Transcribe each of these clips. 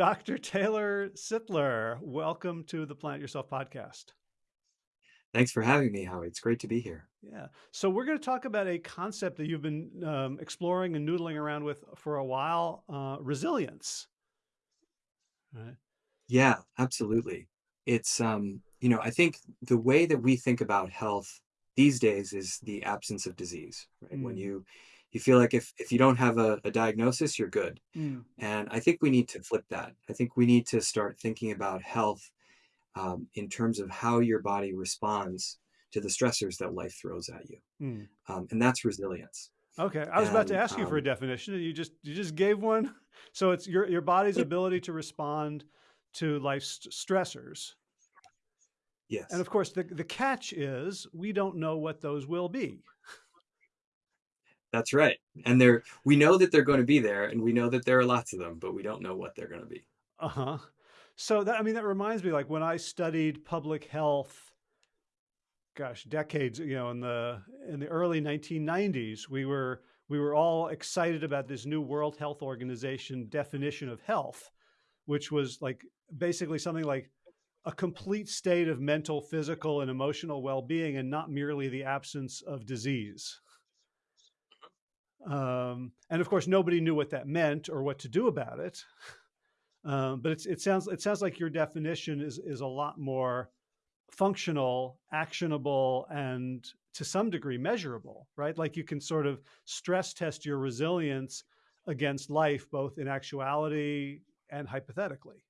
Dr. Taylor Sittler, welcome to the Plant Yourself podcast. Thanks for having me, Howie. It's great to be here. Yeah. So we're going to talk about a concept that you've been um, exploring and noodling around with for a while, uh, resilience. Right. Yeah, absolutely. It's, um, you know, I think the way that we think about health these days is the absence of disease, right? Mm. When you, you feel like if, if you don't have a, a diagnosis, you're good. Mm. And I think we need to flip that. I think we need to start thinking about health um, in terms of how your body responds to the stressors that life throws at you. Mm. Um, and that's resilience. Okay, I was and, about to ask you for a um definition. You just you just gave one. So it's your your body's ability to respond to life's stressors. Yes. And of course, the the catch is we don't know what those will be. That's right. And they're we know that they're going to be there, and we know that there are lots of them, but we don't know what they're going to be. Uh huh. So that I mean that reminds me, like when I studied public health gosh, decades, you know, in the in the early 1990s, we were we were all excited about this new World Health Organization definition of health, which was like basically something like a complete state of mental, physical, and emotional well-being, and not merely the absence of disease. Um, and of course, nobody knew what that meant or what to do about it. Um, but it sounds it sounds like your definition is is a lot more functional, actionable, and to some degree measurable, right? Like you can sort of stress test your resilience against life, both in actuality and hypothetically.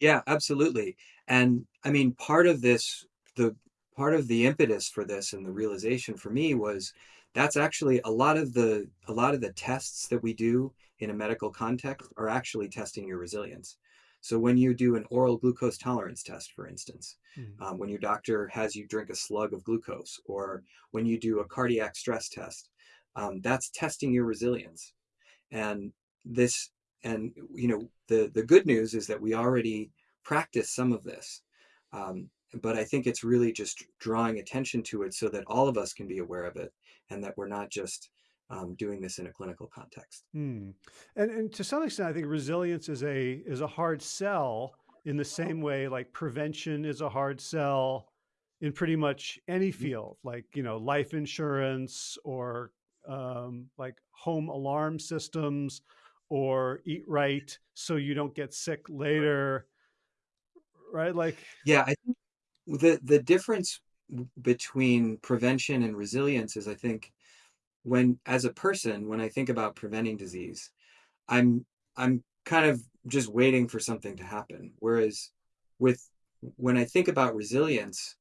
Yeah, absolutely. And I mean, part of this, the part of the impetus for this and the realization for me was that's actually a lot of the a lot of the tests that we do in a medical context are actually testing your resilience. So when you do an oral glucose tolerance test, for instance, mm. um, when your doctor has you drink a slug of glucose, or when you do a cardiac stress test, um, that's testing your resilience. And this, and you know, the the good news is that we already practice some of this. Um, but I think it's really just drawing attention to it so that all of us can be aware of it and that we're not just um, doing this in a clinical context. Hmm. And, and to some extent, I think resilience is a is a hard sell in the same way like prevention is a hard sell in pretty much any mm-hmm. field, like you know life insurance or um, like home alarm systems or eat right so you don't get sick later, right? Like yeah, I think the the difference between prevention and resilience is I think when as a person when i think about preventing disease i'm i'm kind of just waiting for something to happen. Whereas with when i think about resilience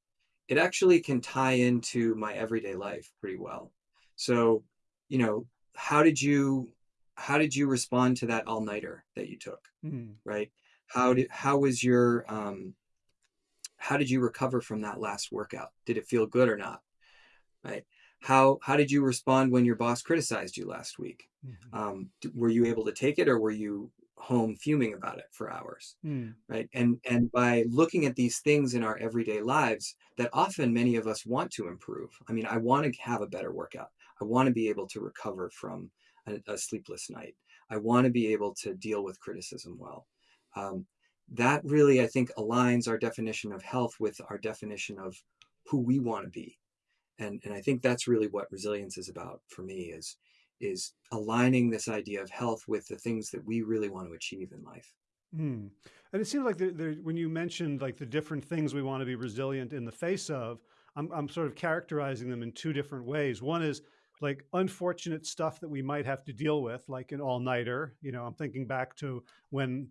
it actually can tie into my everyday life pretty well. So you know how did you how did you respond to that all-nighter that you took mm. right? How did how was your um how did you recover from that last workout? Did it feel good or not? Right? How how did you respond when your boss criticized you last week? Mm-hmm. um, were you able to take it or were you home fuming about it for hours? Mm. right? And and by looking at these things in our everyday lives that often many of us want to improve i mean i want to have a better workout. I want to be able to recover from a, a sleepless night. I want to be able to deal with criticism well. Um, that really i think aligns our definition of health with our definition of who we want to be. And and i think that's really what resilience is about for me is is aligning this idea of health with the things that we really want to achieve in life. Mm. and it seems like the, the, when you mentioned like the different things we want to be resilient in the face of I'm, I'm sort of characterizing them in two different ways. One is like unfortunate stuff that we might have to deal with like an all-nighter. You know i'm thinking back to when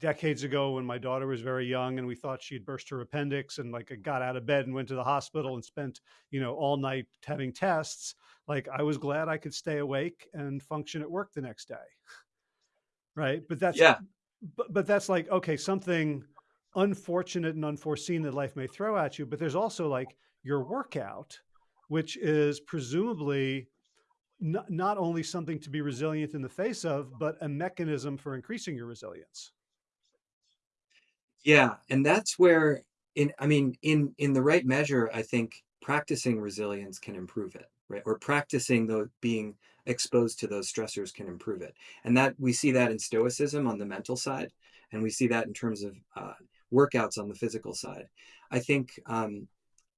decades ago when my daughter was very young and we thought she'd burst her appendix and like I got out of bed and went to the hospital and spent, you know, all night having tests, like I was glad I could stay awake and function at work the next day. Right. But that's, yeah. But, but that's like, okay, something unfortunate and unforeseen that life may throw at you. But there's also like your workout, which is presumably not, not only something to be resilient in the face of, but a mechanism for increasing your resilience. Yeah, and that's where in I mean in in the right measure, I think practicing resilience can improve it, right? Or practicing the being exposed to those stressors can improve it. And that we see that in stoicism on the mental side, and we see that in terms of uh, workouts on the physical side. I think um,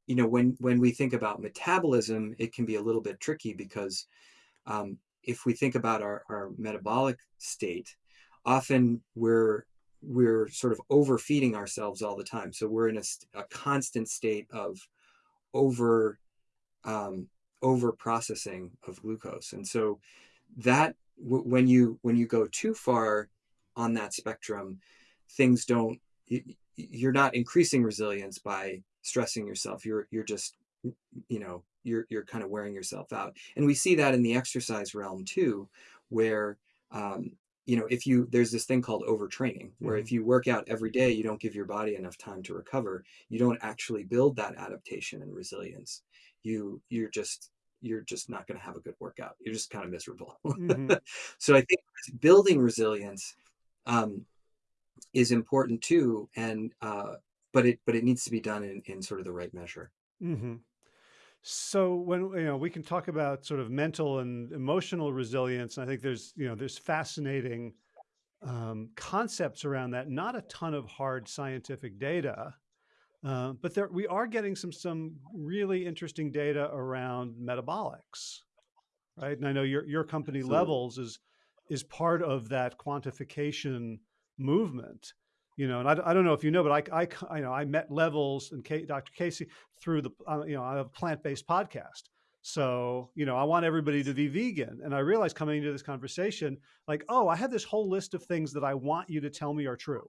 you know when when we think about metabolism, it can be a little bit tricky because um, if we think about our, our metabolic state, often we're we're sort of overfeeding ourselves all the time. So we're in a, a constant state of over um, over processing of glucose, and so that when you when you go too far on that spectrum, things don't. You, you're not increasing resilience by stressing yourself. You're you're just you know you're you're kind of wearing yourself out, and we see that in the exercise realm too, where um, you know, if you there's this thing called overtraining, where mm-hmm. if you work out every day, you don't give your body enough time to recover. You don't actually build that adaptation and resilience. You you're just you're just not going to have a good workout. You're just kind of miserable. Mm-hmm. so I think building resilience um, is important too, and uh, but it but it needs to be done in, in sort of the right measure. Mm-hmm. So when you know we can talk about sort of mental and emotional resilience, and I think there's you know there's fascinating um, concepts around that. Not a ton of hard scientific data, uh, but there we are getting some some really interesting data around metabolics, right? And I know your your company Absolutely. Levels is is part of that quantification movement you know, and I, I don't know if you know, but I, I, I know I met Levels and Kay, Dr. Casey through the, uh, you know, I have a plant-based podcast. So, you know, I want everybody to be vegan. And I realized coming into this conversation, like, oh, I have this whole list of things that I want you to tell me are true,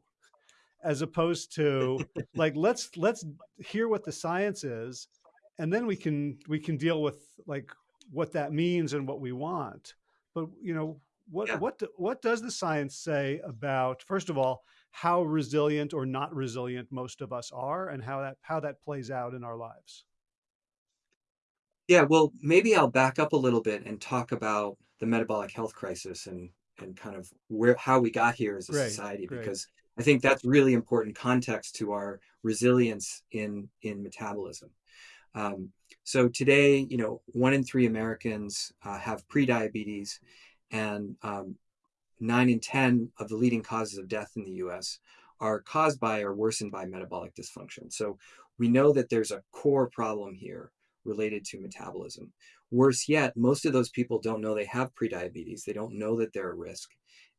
as opposed to like, let's, let's hear what the science is. And then we can, we can deal with like what that means and what we want. But, you know, what, yeah. what, what does the science say about, first of all, how resilient or not resilient most of us are and how that how that plays out in our lives. Yeah, well, maybe I'll back up a little bit and talk about the metabolic health crisis and and kind of where how we got here as a great, society because I think that's really important context to our resilience in in metabolism. Um, so today, you know, one in three Americans uh, have prediabetes, and um, nine in 10 of the leading causes of death in the US are caused by or worsened by metabolic dysfunction. So we know that there's a core problem here related to metabolism. Worse yet, most of those people don't know they have prediabetes. They don't know that they're at risk.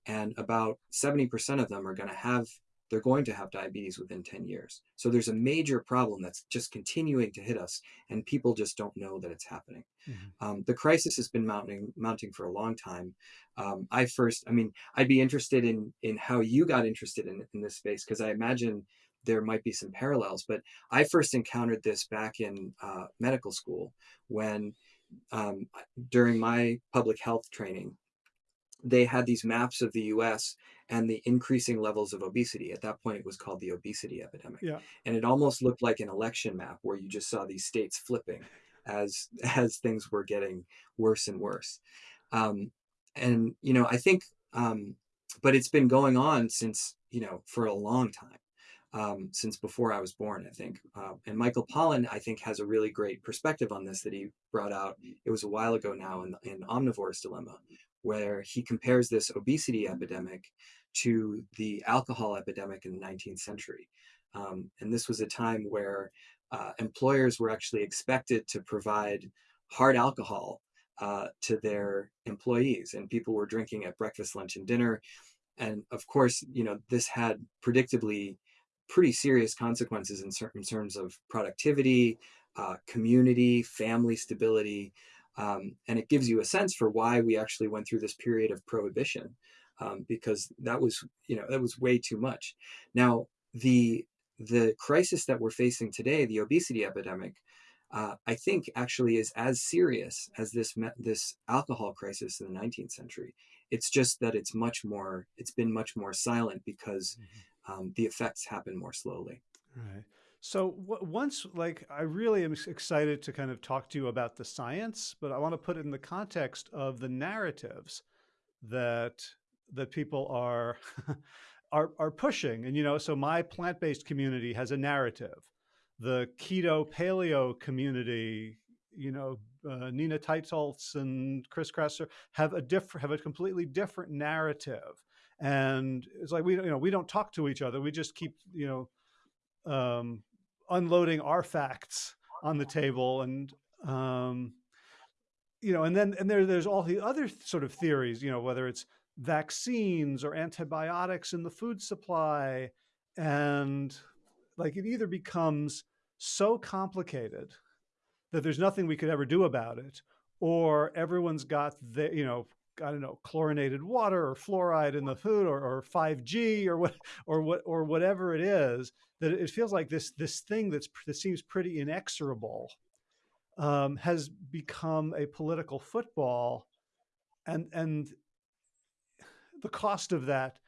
And about 70% of them are going to have they're going to have diabetes within 10 years. So there's a major problem that's just continuing to hit us, and people just don't know that it's happening. Mm-hmm. Um, the crisis has been mounting mounting for a long time. Um, I first, I mean, I'd be interested in in how you got interested in in this space because I imagine there might be some parallels. But I first encountered this back in uh, medical school when um, during my public health training they had these maps of the US and the increasing levels of obesity. At that point, it was called the obesity epidemic. Yeah. And it almost looked like an election map where you just saw these states flipping as as things were getting worse and worse. Um, and you know, I think, um, but it's been going on since you know for a long time. Um, since before I was born, I think. Uh, and Michael Pollan, I think, has a really great perspective on this that he brought out. It was a while ago now in, in Omnivore's Dilemma, where he compares this obesity epidemic to the alcohol epidemic in the 19th century. Um, and this was a time where uh, employers were actually expected to provide hard alcohol uh, to their employees, and people were drinking at breakfast, lunch, and dinner. And of course, you know, this had predictably pretty serious consequences in certain terms of productivity, uh, community, family stability. Um, and it gives you a sense for why we actually went through this period of prohibition, um, because that was, you know, that was way too much. Now, the the crisis that we're facing today, the obesity epidemic, uh, I think actually is as serious as this this alcohol crisis in the 19th century. It's just that it's much more, it's been much more silent because mm-hmm. um, the effects happen more slowly. Right. So once, like, I really am excited to kind of talk to you about the science, but I want to put it in the context of the narratives that that people are are are pushing. And you know, so my plant-based community has a narrative. The keto paleo community you know, uh, Nina Teicholz and Chris Kresser have a different, have a completely different narrative. And it's like, we, you know, we don't talk to each other. We just keep, you know, um, unloading our facts on the table and, um, you know, and then, and there, there's all the other sort of theories, you know, whether it's vaccines or antibiotics in the food supply. And like, it either becomes so complicated that there's nothing we could ever do about it, or everyone's got the, you know, I don't know, chlorinated water or fluoride in the food or, or 5G or what, or what, or whatever it is, that it feels like this, this thing that's, that seems pretty inexorable um, has become a political football. And, and the cost of that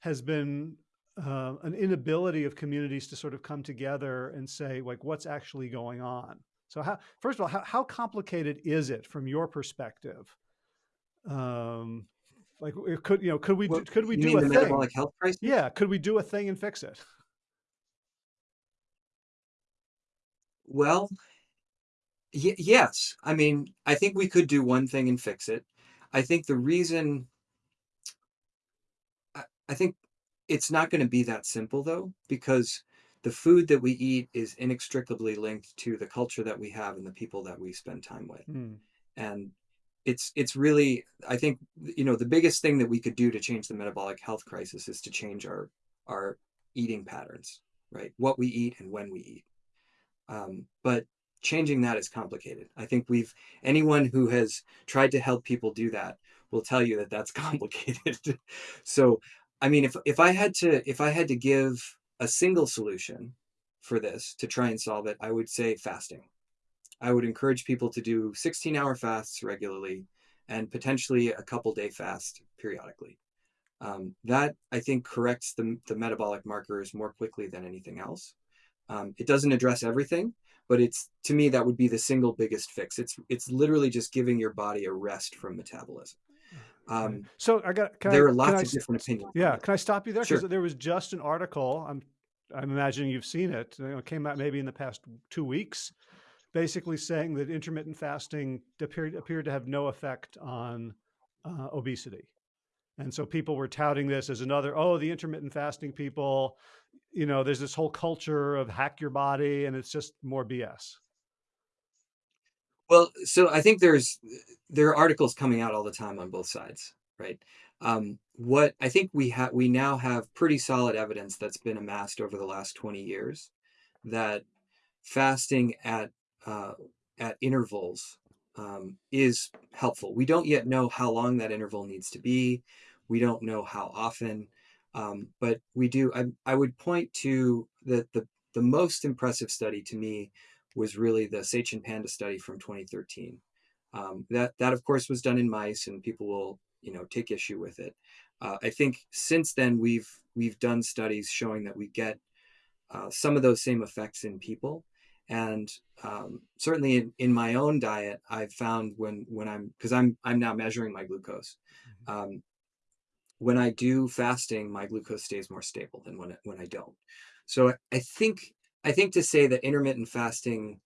has been uh, an inability of communities to sort of come together and say, like, what's actually going on? So how, first of all, how, how complicated is it from your perspective? Um, like could, you know, could we, could we do a thing? metabolic health crisis? Yeah. Could we do a thing and fix it? Well, yes. I mean, I think we could do one thing and fix it. I think the reason, I, I think it's not going to be that simple though, because the food that we eat is inextricably linked to the culture that we have and the people that we spend time with. Mm. And it's it's really I think you know the biggest thing that we could do to change the metabolic health crisis is to change our our eating patterns, right? What we eat and when we eat. Um, but changing that is complicated. I think we've anyone who has tried to help people do that will tell you that that's complicated. so, I mean, if if I had to if I had to give a single solution for this to try and solve it, I would say fasting. I would encourage people to do 16 hour fasts regularly and potentially a couple day fast periodically. Um, that I think corrects the, the metabolic markers more quickly than anything else. Um, it doesn't address everything, but it's to me that would be the single biggest fix. It's it's literally just giving your body a rest from metabolism. Um, so I got there I, are lots I, of different opinions. Yeah, can I stop you there? Because sure. there was just an article. I'm I'm imagining you've seen it. It came out maybe in the past two weeks, basically saying that intermittent fasting appeared appeared to have no effect on uh, obesity. And so people were touting this as another, oh, the intermittent fasting people, you know, there's this whole culture of hack your body and it's just more BS. Well, so I think there's there are articles coming out all the time on both sides, right? Um, what I think we have we now have pretty solid evidence that's been amassed over the last 20 years that fasting at uh, at intervals um, is helpful. We don't yet know how long that interval needs to be. We don't know how often, um, but we do. I, I would point to the, the the most impressive study to me was really the Satchin Panda study from 2013. Um, that that of course was done in mice, and people will you know take issue with it. Uh, I think since then we've we've done studies showing that we get uh, some of those same effects in people, and um, certainly in, in my own diet, I've found when when I'm because I'm I'm now measuring my glucose. Mm-hmm. Um, when I do fasting, my glucose stays more stable than when when I don't. So I think I think to say that intermittent fasting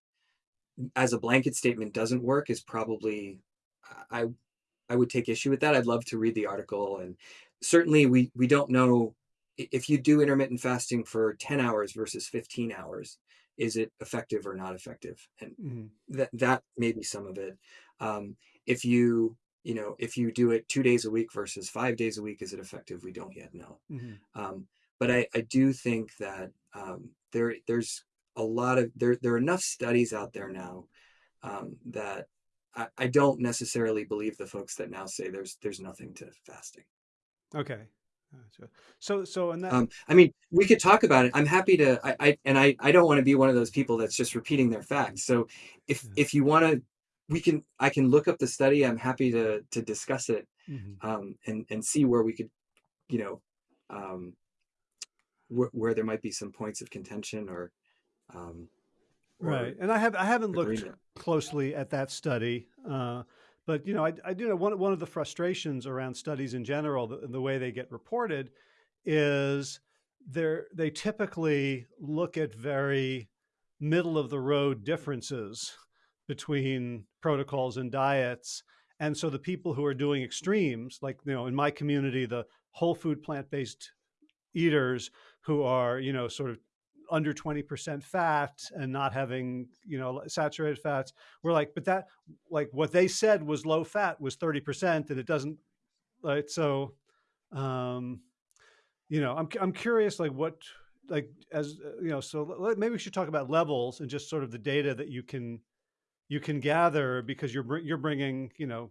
as a blanket statement doesn't work is probably I I would take issue with that. I'd love to read the article and certainly we we don't know if you do intermittent fasting for 10 hours versus 15 hours is it effective or not effective and mm-hmm. that that may be some of it um, if you you know if you do it two days a week versus five days a week is it effective we don't yet know mm-hmm. um, but I, I do think that um, there there's a lot of there there are enough studies out there now um, that I, I, don't necessarily believe the folks that now say there's there's nothing to fasting. Okay. So so and that um, I mean we could talk about it. I'm happy to I, I and I I don't want to be one of those people that's just repeating their facts. So if yeah. if you want to we can I can look up the study. I'm happy to to discuss it mm-hmm. um, and and see where we could you know um, wh- where there might be some points of contention or, um, or right. And I have I haven't agreement. looked closely at that study, uh, but you know I, I do know one one of the frustrations around studies in general, the, the way they get reported, is they they typically look at very middle of the road differences between protocols and diets. And so the people who are doing extremes, like, you know, in my community, the whole food plant-based eaters who are, you know, sort of under 20% fat and not having, you know, saturated fats, we're like, but that, like what they said was low fat was 30% and it doesn't, right? So, um, you know, I'm, I'm curious, like what, like as, you know, so maybe we should talk about levels and just sort of the data that you can, you can gather because you're you're bringing you know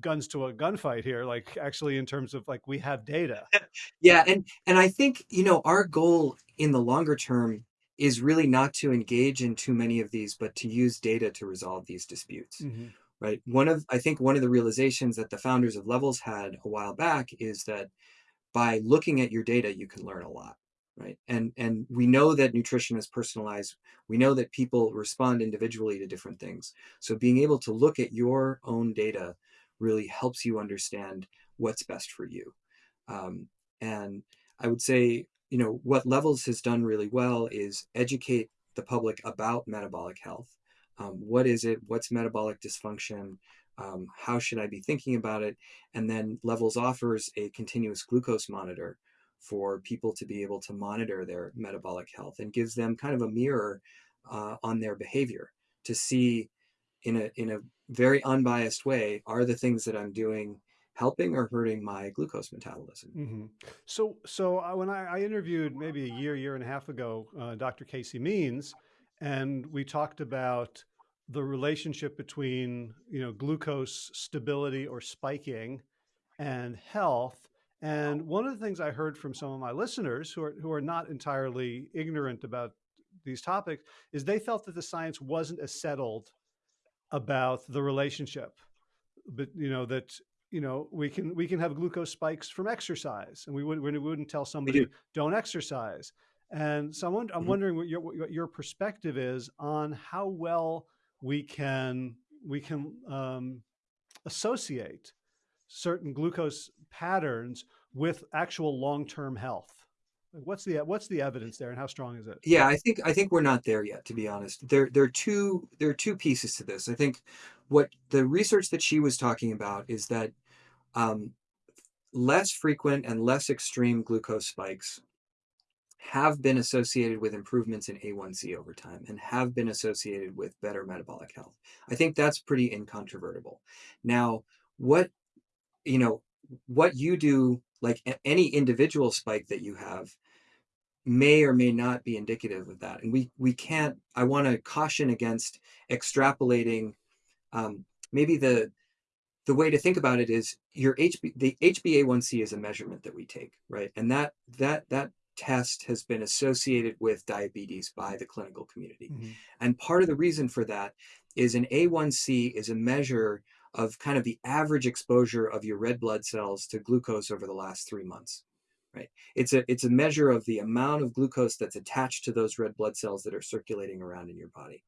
guns to a gunfight here like actually in terms of like we have data. Yeah and and i think you know our goal in the longer term is really not to engage in too many of these but to use data to resolve these disputes mm -hmm. right? One of i think one of the realizations that the founders of levels had a while back is that by looking at your data you can learn a lot right? And and we know that nutrition is personalized. We know that people respond individually to different things. So being able to look at your own data really helps you understand what's best for you. Um, and i would say you know what levels has done really well is educate the public about metabolic health. Um, what is it? What's metabolic dysfunction? Um, how should i be thinking about it? And then levels offers a continuous glucose monitor for people to be able to monitor their metabolic health and gives them kind of a mirror uh, on their behavior to see in a in a very unbiased way are the things that I'm doing helping or hurting my glucose metabolism. Mm -hmm. So so uh, when I, I, interviewed maybe a year year and a half ago uh, Dr. Casey Means and we talked about the relationship between you know glucose stability or spiking and health and one of the things I heard from some of my listeners who are, who are not entirely ignorant about these topics is they felt that the science wasn't as settled about the relationship, but you know, that, you know, we can, we can have glucose spikes from exercise and we wouldn't, we wouldn't tell somebody do. don't exercise. And so I'm, I'm mm -hmm. wondering what your, what your perspective is on how well we can, we can um, associate certain glucose patterns with actual long-term health? What's the what's the evidence there, and how strong is it? Yeah, I think I think we're not there yet. To be honest, there there are two there are two pieces to this. I think what the research that she was talking about is that um, less frequent and less extreme glucose spikes have been associated with improvements in A1C over time and have been associated with better metabolic health. I think that's pretty incontrovertible. Now, what you know, what you do, like any individual spike that you have, may or may not be indicative of that. And we we can't. I want to caution against extrapolating. Um, maybe the the way to think about it is your HB the HbA1c is a measurement that we take, right? And that that that test has been associated with diabetes by the clinical community. Mm -hmm. And part of the reason for that is an A1C is a measure of kind of the average exposure of your red blood cells to glucose over the last three months. Right. It's a it's a measure of the amount of glucose that's attached to those red blood cells that are circulating around in your body.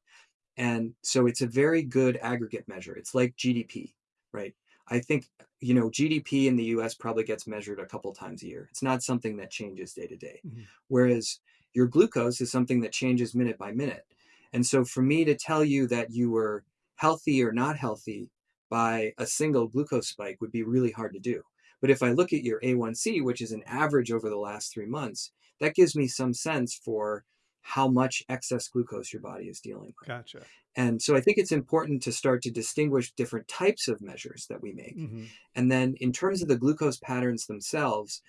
And so it's a very good aggregate measure. It's like GDP, right? I think, you know, GDP in the US probably gets measured a couple times a year. It's not something that changes day to day. Mm -hmm. Whereas your glucose is something that changes minute by minute. And so for me to tell you that you were healthy or not healthy by a single glucose spike would be really hard to do. But if I look at your A1C, which is an average over the last three months, that gives me some sense for how much excess glucose your body is dealing with. Gotcha. And so I think it's important to start to distinguish different types of measures that we make. Mm -hmm. And then in terms of the glucose patterns themselves,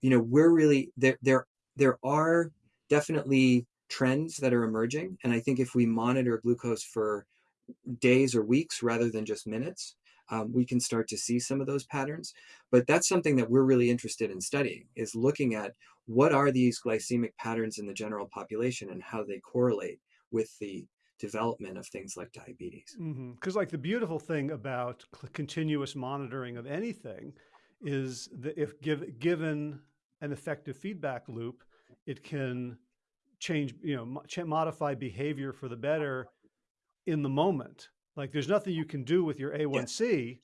you know, we're really there there there are definitely trends that are emerging. And I think if we monitor glucose for days or weeks rather than just minutes, um, we can start to see some of those patterns. But that's something that we're really interested in studying is looking at what are these glycemic patterns in the general population and how they correlate with the development of things like diabetes. Because mm -hmm. like the beautiful thing about continuous monitoring of anything is that if give, given an effective feedback loop, it can change, you know, modify behavior for the better in the moment. Like there's nothing you can do with your A1C yeah.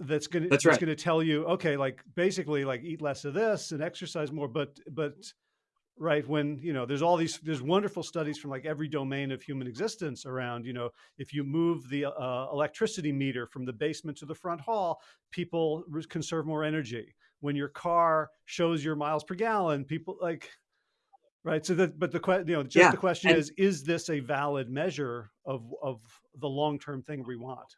that's going that's right. going to tell you, okay, like basically like eat less of this and exercise more. But but right when you know there's all these there's wonderful studies from like every domain of human existence around you know if you move the uh, electricity meter from the basement to the front hall people conserve more energy when your car shows your miles per gallon people like right so that but the question you know just yeah. the question and, is is this a valid measure of of the long-term thing we want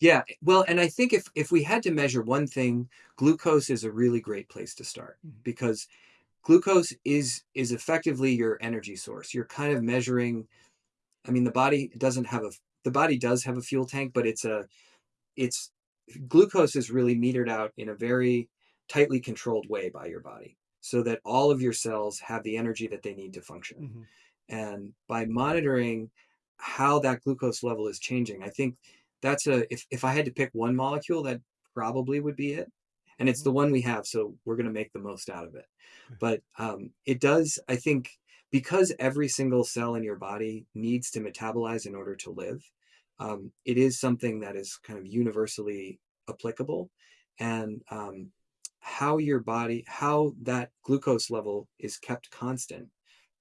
yeah, well, and I think if if we had to measure one thing, glucose is a really great place to start Mhm. because glucose is is effectively your energy source. You're kind of measuring. I mean, the body doesn't have a the body does have a fuel tank, but it's a it's glucose is really metered out in a very tightly controlled way by your body so that all of your cells have the energy that they need to function. Mhm. And by monitoring how that glucose level is changing, I think that's a if if I had to pick one molecule, that probably would be it. And it's the one we have, so we're going to make the most out of it. But um, it does, I think, because every single cell in your body needs to metabolize in order to live. Um, it is something that is kind of universally applicable, and um, how your body, how that glucose level is kept constant,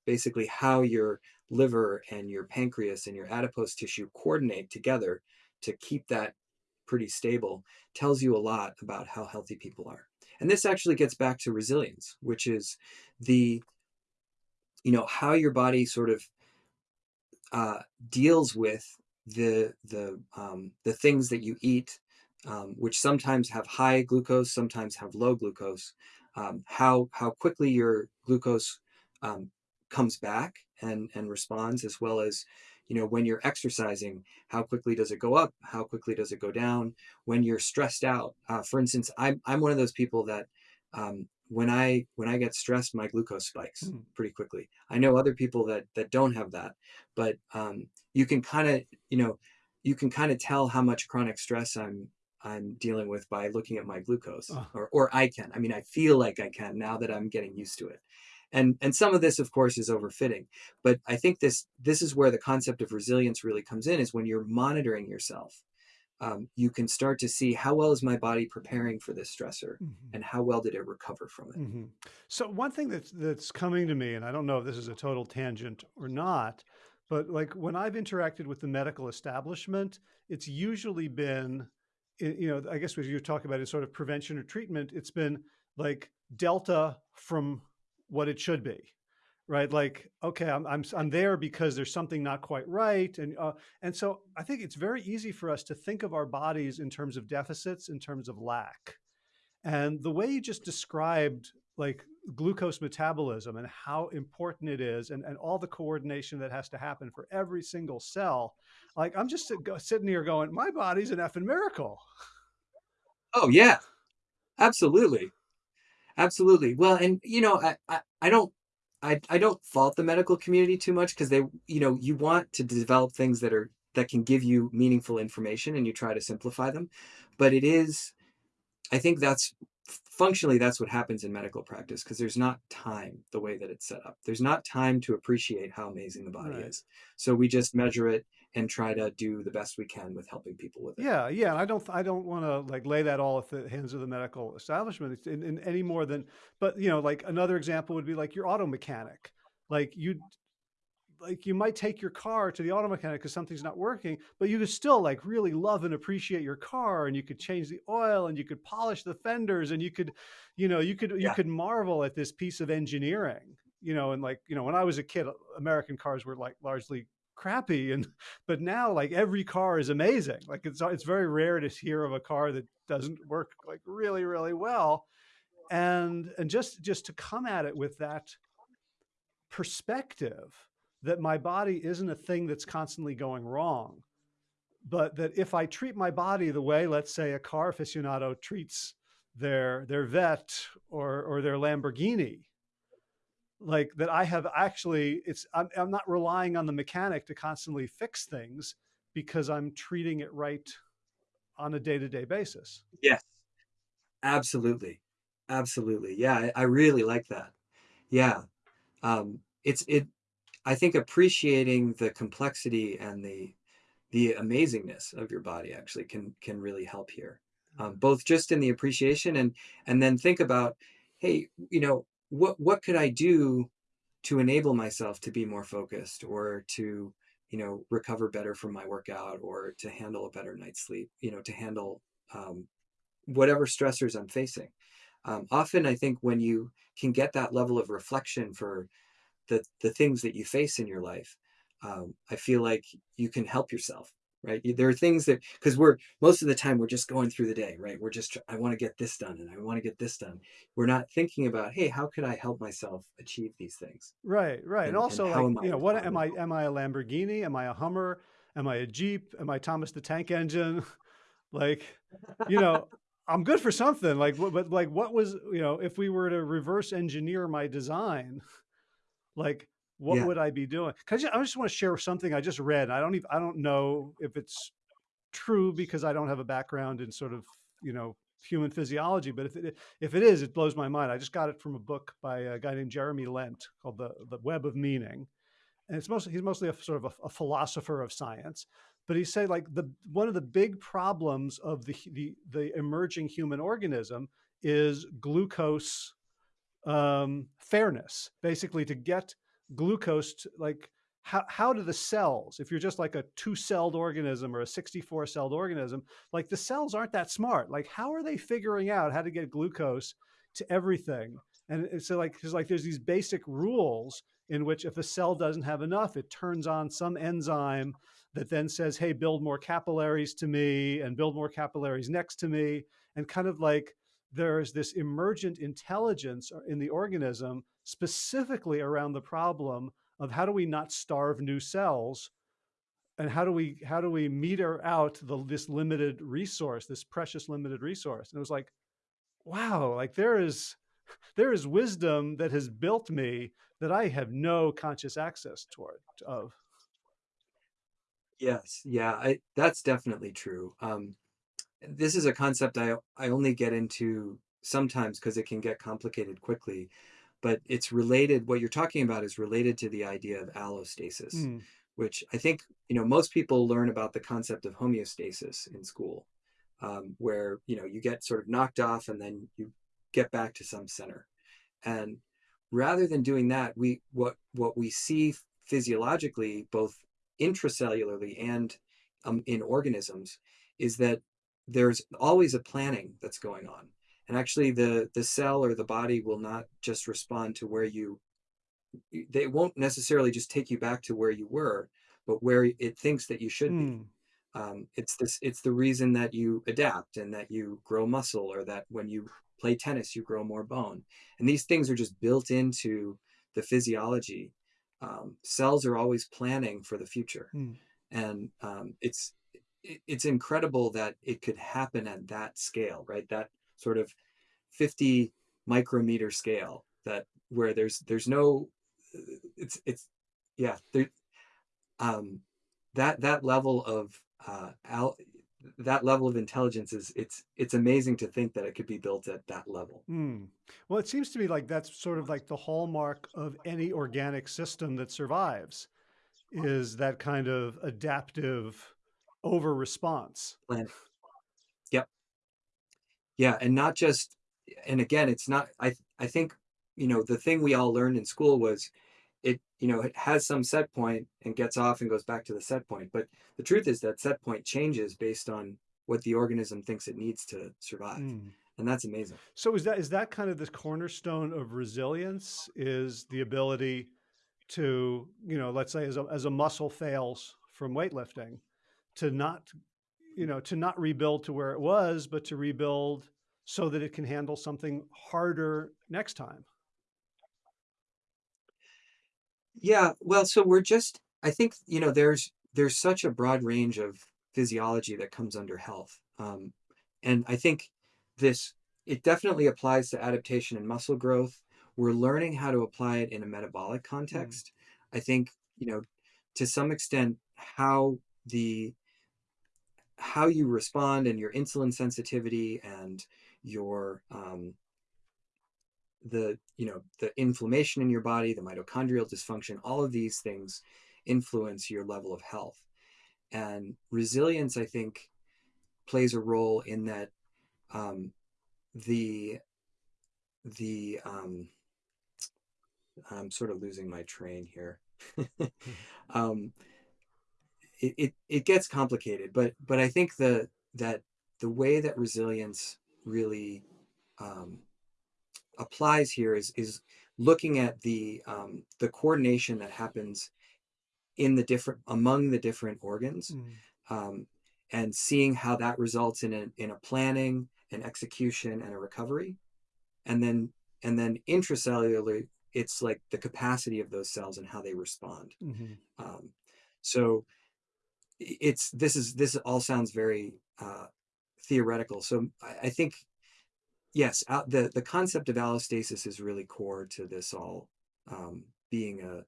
basically how your liver and your pancreas and your adipose tissue coordinate together to keep that pretty stable tells you a lot about how healthy people are. And this actually gets back to resilience, which is the, you know, how your body sort of uh, deals with the the um, the things that you eat, um, which sometimes have high glucose, sometimes have low glucose. Um, how how quickly your glucose um, comes back and and responds, as well as you know when you're exercising how quickly does it go up how quickly does it go down when you're stressed out uh, for instance i'm, I'm one of those people that um, when i when i get stressed my glucose spikes Mm. pretty quickly i know other people that that don't have that but um, you can kind of you know you can kind of tell how much chronic stress i'm i'm dealing with by looking at my glucose Oh. or or i can i mean i feel like i can now that i'm getting used to it and and some of this of course is overfitting but i think this this is where the concept of resilience really comes in is when you're monitoring yourself um, you can start to see how well is my body preparing for this stressor Mhm. and how well did it recover from it hmm So one thing that's that's coming to me, and I don't know if this is a total tangent or not, but like when I've interacted with the medical establishment, it's usually been, you know, I guess when you talk about it sort of prevention or treatment, it's been like delta from what it should be, right? Like, okay, I'm I'm I'm there because there's something not quite right, and uh, and so I think it's very easy for us to think of our bodies in terms of deficits, in terms of lack. And the way you just described like glucose metabolism and how important it is and, and all the coordination that has to happen for every single cell, like I'm just sitting here going, my body's an effing miracle. oh yeah. Absolutely. Absolutely. Well and you know i i, I don't I, I don't fault the medical community too much because they you know you want to develop things that are that can give you meaningful information and you try to simplify them. But it is I think that's functionally that's what happens in medical practice because there's not time the way that it's set up. There's not time to appreciate how amazing the body Right. is. So we just measure it and try to do the best we can with helping people with it. Yeah, yeah. I don't, I don't want to like lay that all at the hands of the medical establishment in, in any more than, but you know, like another example would be like your auto mechanic. Like you, like you might take your car to the auto mechanic because something's not working, but you could still like really love and appreciate your car, and you could change the oil, and you could polish the fenders, and you could, you know, you could you could marvel at this piece of engineering. You know, and like you know, when I was a kid, American cars were like largely crappy, and but now like every car is amazing. Like it's it's very rare to hear of a car that doesn't work like really really well, and and just just to come at it with that perspective that my body isn't a thing that's constantly going wrong, but that if I treat my body the way, let's say, a car aficionado treats their their 'Vette or or their Lamborghini, like that I have actually it's I'm, I'm not relying on the mechanic to constantly fix things because I'm treating it right on a day-to-day basis. Yes, absolutely. Absolutely. Yeah, I, I really like that. Yeah. Um, it's it I think appreciating the complexity and the the amazingness of your body actually can can really help here. Um, both just in the appreciation and and then think about hey, you know, what what could I do to enable myself to be more focused or to, you know, recover better from my workout or to handle a better night's sleep, you know, to handle um, whatever stressors I'm facing. Um, often, I think when you can get that level of reflection for the the things that you face in your life, um, I feel like you can help yourself right there are things that because we're most of the time we're just going through the day right we're just i want to get this done and i want to get this done we're not thinking about hey how could i help myself achieve these things Right, right. And and and also how like, you know, what am I am I a Lamborghini? Am I a Hummer? Am I a Jeep? Am I Thomas the Tank Engine? Like, you know, I'm good for something. Like, but like, what was, you know, if we were to reverse engineer my design, like, what yeah would I be doing? 'Cause I just, I just want to share something I just read. I don't even, I don't know if it's true because I don't have a background in sort of, you know, human physiology, but if it, if it is, it blows my mind. I just got it from a book by a guy named Jeremy Lent called The, the Web of Meaning and it's mostly he's mostly a sort of a, a philosopher of science but he said like the one of the big problems of the the, the emerging human organism is glucose um, fairness basically to get glucose like how, how do the cells if you're just like a two-celled organism or a 64-celled organism like the cells aren't that smart like how are they figuring out how to get glucose to everything and so like because like there's these basic rules in which if a cell doesn't have enough, it turns on some enzyme that then says, hey, build more capillaries to me and build more capillaries next to me. And kind of like there's this emergent intelligence in the organism specifically around the problem of how do we not starve new cells? And how do we how do we meter out the, this limited resource this precious limited resource? And it was like wow like there is there is wisdom that has built me that I have no conscious access toward of. yes. Yeah I, that's definitely true. Um, this is a concept i i only get into sometimes because it can get complicated quickly but it's related what you're talking about is related to the idea of allostasis Mm, which i think you know most people learn about the concept of homeostasis in school um, where you know you get sort of knocked off and then you get back to some center. And rather than doing that we what what we see physiologically both intracellularly and um, in organisms is that there's always a planning that's going on. And actually the the cell or the body will not just respond to where you they won't necessarily just take you back to where you were but where it thinks that you should be. Mm, um, it's this it's the reason that you adapt and that you grow muscle or that when you play tennis you grow more bone. And these things are just built into the physiology. Um, cells are always planning for the future. Mm, and um, it's it, it's incredible that it could happen at that scale right? That sort of 50 micrometer scale that where there's there's no it's it's yeah there um that that level of uh al- that level of intelligence is it's it's amazing to think that it could be built at that level. Mm. Well, it seems to me like that's sort of like the hallmark of any organic system that survives is that kind of adaptive over response. planet yep yeah and not just and again it's not i i think you know the thing we all learned in school was it you know it has some set point and gets off and goes back to the set point but the truth is that set point changes based on what the organism thinks it needs to survive Mm. and that's amazing So is that is that kind of the cornerstone of resilience is the ability to, you know, let's say as a, as a muscle fails from weightlifting, to not, you know, to not rebuild to where it was, but to rebuild so that it can handle something harder next time. yeah well so we're just i think you know there's there's such a broad range of physiology that comes under health um, and i think this it definitely applies to adaptation and muscle growth. We're learning how to apply it in a metabolic Mm, context. I think you know to some extent how the how you respond and your insulin sensitivity and your um, the you know the inflammation in your body the mitochondrial dysfunction all of these things influence your level of health and resilience i think plays a role in that um, the the um, I'm sort of losing my train here. um, it, it it gets complicated, but but I think the that the way that resilience really um, applies here is is looking at the um, the coordination that happens in the different among the different organs Mm. um, and seeing how that results in a, in a planning an execution and a recovery. And then and then intracellularly it's like the capacity of those cells and how they respond. Hmm um, so it's this is this all sounds very uh, theoretical so I, I think yes out, the the concept of allostasis is really core to this all um, being a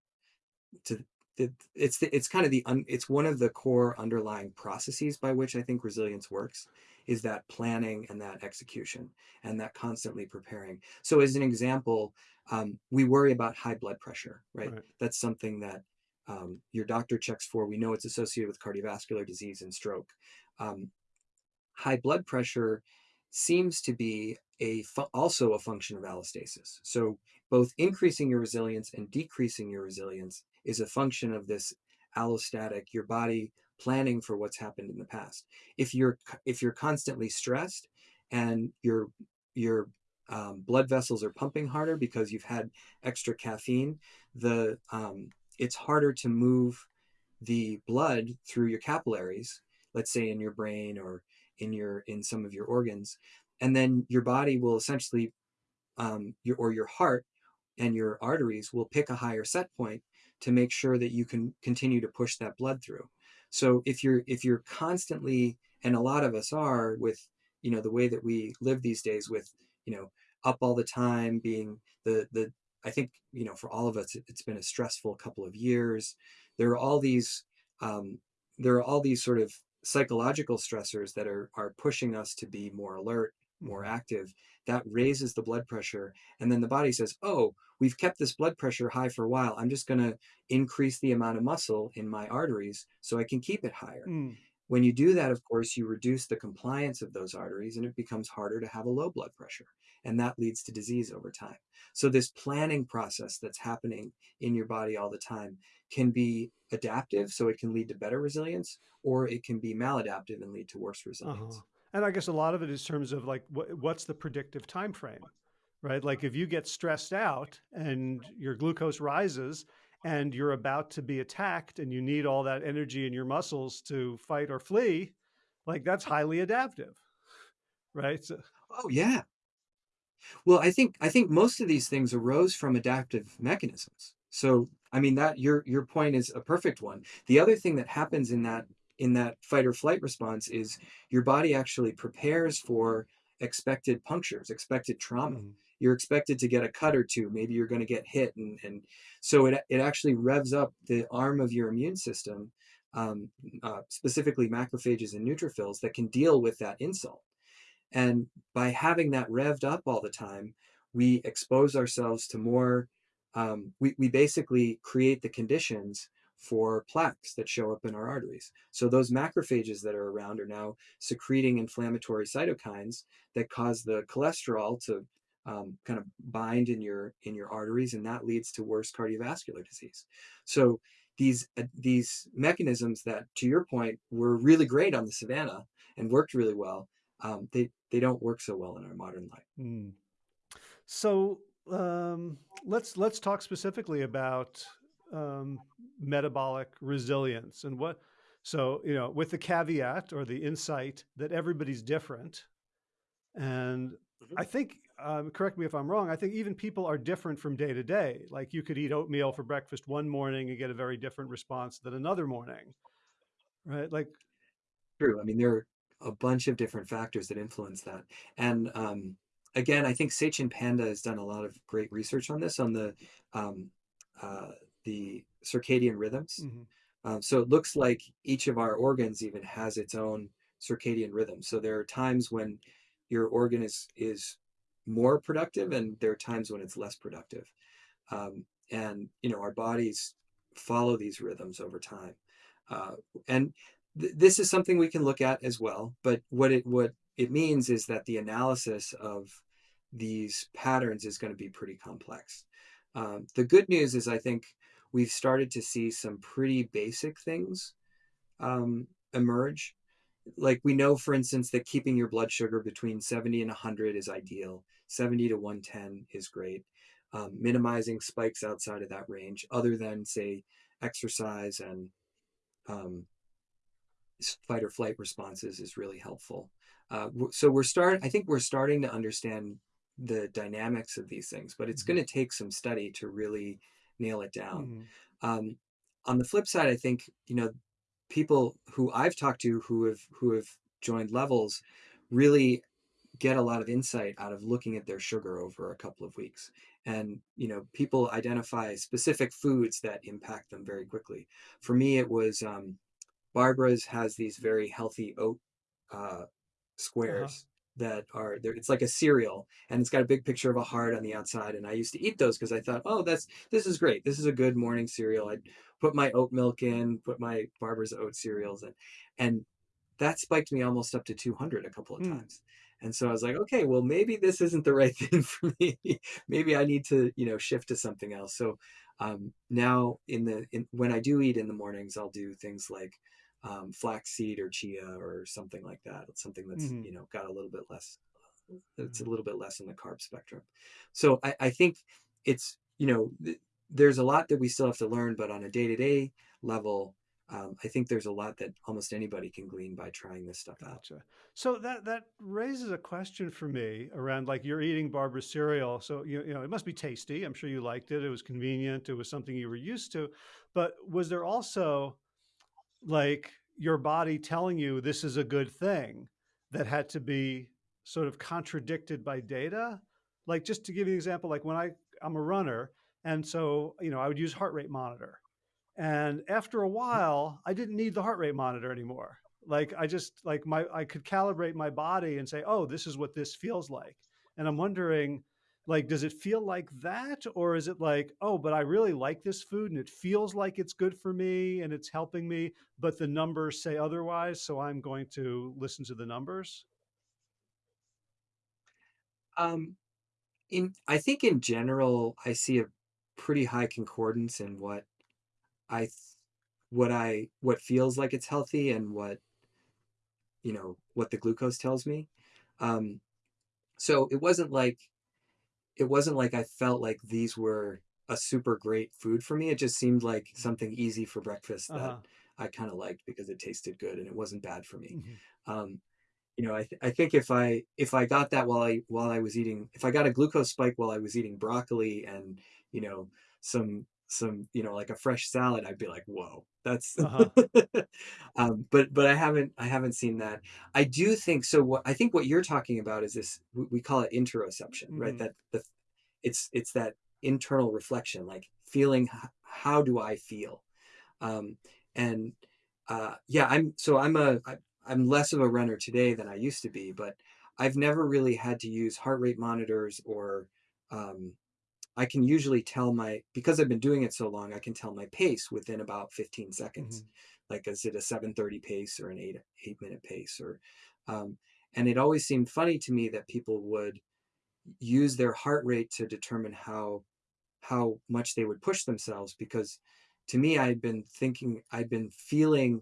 to it, it's the, it's kind of the un, it's one of the core underlying processes by which I think resilience works is that planning and that execution and that constantly preparing. So as an example, um, we worry about high blood pressure, right? Right. That's something that um, your doctor checks for. We know it's associated with cardiovascular disease and stroke. Um, high blood pressure seems to be a also a function of allostasis. So both increasing your resilience and decreasing your resilience is a function of this allostatic, your body planning for what's happened in the past. If you're if you're constantly stressed and your your um, blood vessels are pumping harder because you've had extra caffeine, the um, it's harder to move the blood through your capillaries, let's say in your brain or in your in some of your organs, and then your body will essentially um, your or your heart and your arteries will pick a higher set point to make sure that you can continue to push that blood through. So if you're if you're constantly and a lot of us are with you know the way that we live these days with you know up all the time being the the I think you know for all of us it's been a stressful couple of years. There are all these um, there are all these sort of psychological stressors that are are pushing us to be more alert, more Mhm. active. That raises the blood pressure, and then the body says, "Oh, we've kept this blood pressure high for a while. I'm just going to increase the amount of muscle in my arteries so I can keep it higher." Mm. When you do that, of course, you reduce the compliance of those arteries and it becomes harder to have a low blood pressure. And that leads to disease over time. So, this planning process that's happening in your body all the time can be adaptive, so it can lead to better resilience, or it can be maladaptive and lead to worse Uh-huh. resilience. And I guess a lot of it is terms of like what, what's the predictive time frame, right? Like if you get stressed out and your glucose rises and you're about to be attacked and you need all that energy in your muscles to fight or flee, like that's highly adaptive, right? So, Oh, yeah. Well, I think I think most of these things arose from adaptive mechanisms. So, I mean that your your point is a perfect one. The other thing that happens in that in that fight or flight response is your body actually prepares for expected punctures, expected trauma. mhm, You're expected to get a cut or two. Maybe you're going to get hit, and and so it it actually revs up the arm of your immune system, um, uh, specifically macrophages and neutrophils that can deal with that insult. And by having that revved up all the time, we expose ourselves to more, um, we, we basically create the conditions for plaques that show up in our arteries. So those macrophages that are around are now secreting inflammatory cytokines that cause the cholesterol to um, kind of bind in your in your arteries, and that leads to worse cardiovascular disease. So these uh, these mechanisms that, to your point, were really great on the savannah and worked really well um, they they don't work so well in our modern life. mm. So um, let's let's talk specifically about um, metabolic resilience and what. So you know, with the caveat or the insight that everybody's different, and Mhm. I think, um, correct me if I'm wrong. I think even people are different from day to day. Like you could eat oatmeal for breakfast one morning and get a very different response than another morning, right? Like, True. I mean, there are a bunch of different factors that influence that. And um, again, I think Satchin Panda has done a lot of great research on this, on the um, uh, the circadian rhythms. mhm, Um, so it looks like each of our organs even has its own circadian rhythm. So there are times when your organ is is more productive, and there are times when it's less productive. Um, and you know, our bodies follow these rhythms over time. Uh, and th- this is something we can look at as well. But what it what it means is that the analysis of these patterns is going to be pretty complex. Um, the good news is I think we've started to see some pretty basic things um, emerge. Like we know, for instance, that keeping your blood sugar between 70 and 100 is ideal. 70 to 110 is great. Um, minimizing spikes outside of that range, other than say exercise and um, fight or flight responses, is really helpful. Uh, so we're start. I think we're starting to understand the dynamics of these things, but it's mm-hmm. going to take some study to really nail it down. Mm-hmm. Um, on the flip side, I think you know people who I've talked to who have who have joined levels really get a lot of insight out of looking at their sugar over a couple of weeks and you know people identify specific foods that impact them very quickly for me it was um, barbara's has these very healthy oat uh, uh-huh. squares that are there it's like a cereal and it's got a big picture of a heart on the outside and i used to eat those because i thought oh that's this is great this is a good morning cereal i'd put my oat milk in put my barbara's oat cereals in and that spiked me almost up to 200 a couple of mm. times and so i was like okay well maybe this isn't the right thing for me maybe i need to you know shift to something else so um, now in the in, when i do eat in the mornings i'll do things like um, flaxseed or chia or something like that. It's something that's mm-hmm. you know got a little bit less. It's a mm-hmm. little bit less in the carb spectrum. So I, I think it's you know th- there's a lot that we still have to learn, but on a day to day level, um, I think there's a lot that almost anybody can glean by trying this stuff gotcha. out. So that that raises a question for me around like you're eating Barbara's cereal, so you you know it must be tasty. I'm sure you liked it. It was convenient. It was something you were used to. But was there also like your body telling you this is a good thing that had to be sort of contradicted by data. Like just to give you an example, like when I, I'm a runner and so, you know, I would use heart rate monitor. And after a while, I didn't need the heart rate monitor anymore. Like I just like my I could calibrate my body and say, "Oh, this is what this feels like." And I'm wondering like does it feel like that or is it like oh but i really like this food and it feels like it's good for me and it's helping me but the numbers say otherwise so i'm going to listen to the numbers um in i think in general i see a pretty high concordance in what i what i what feels like it's healthy and what you know what the glucose tells me. Um so it wasn't like it wasn't like I felt like these were a super great food for me. It just seemed like something easy for breakfast that uh-huh. I kind of liked because it tasted good and it wasn't bad for me. Mm-hmm. Um, you know, I, th- I think if I if I got that while I while I was eating, if I got a glucose spike while I was eating broccoli and you know some some you know like a fresh salad, I'd be like, whoa, that's. Uh-huh. um, but but I haven't I haven't seen that. I do think so. What I think what you're talking about is this. We call it interoception, mm-hmm. right? That the it's it's that internal reflection, like feeling how do I feel, um, and uh, yeah, I'm so I'm a I, I'm less of a runner today than I used to be, but I've never really had to use heart rate monitors or um, I can usually tell my because I've been doing it so long, I can tell my pace within about 15 seconds. Mm-hmm. Like is it a 730 pace or an eight eight minute pace or um, and it always seemed funny to me that people would use their heart rate to determine how how much they would push themselves because to me I'd been thinking I'd been feeling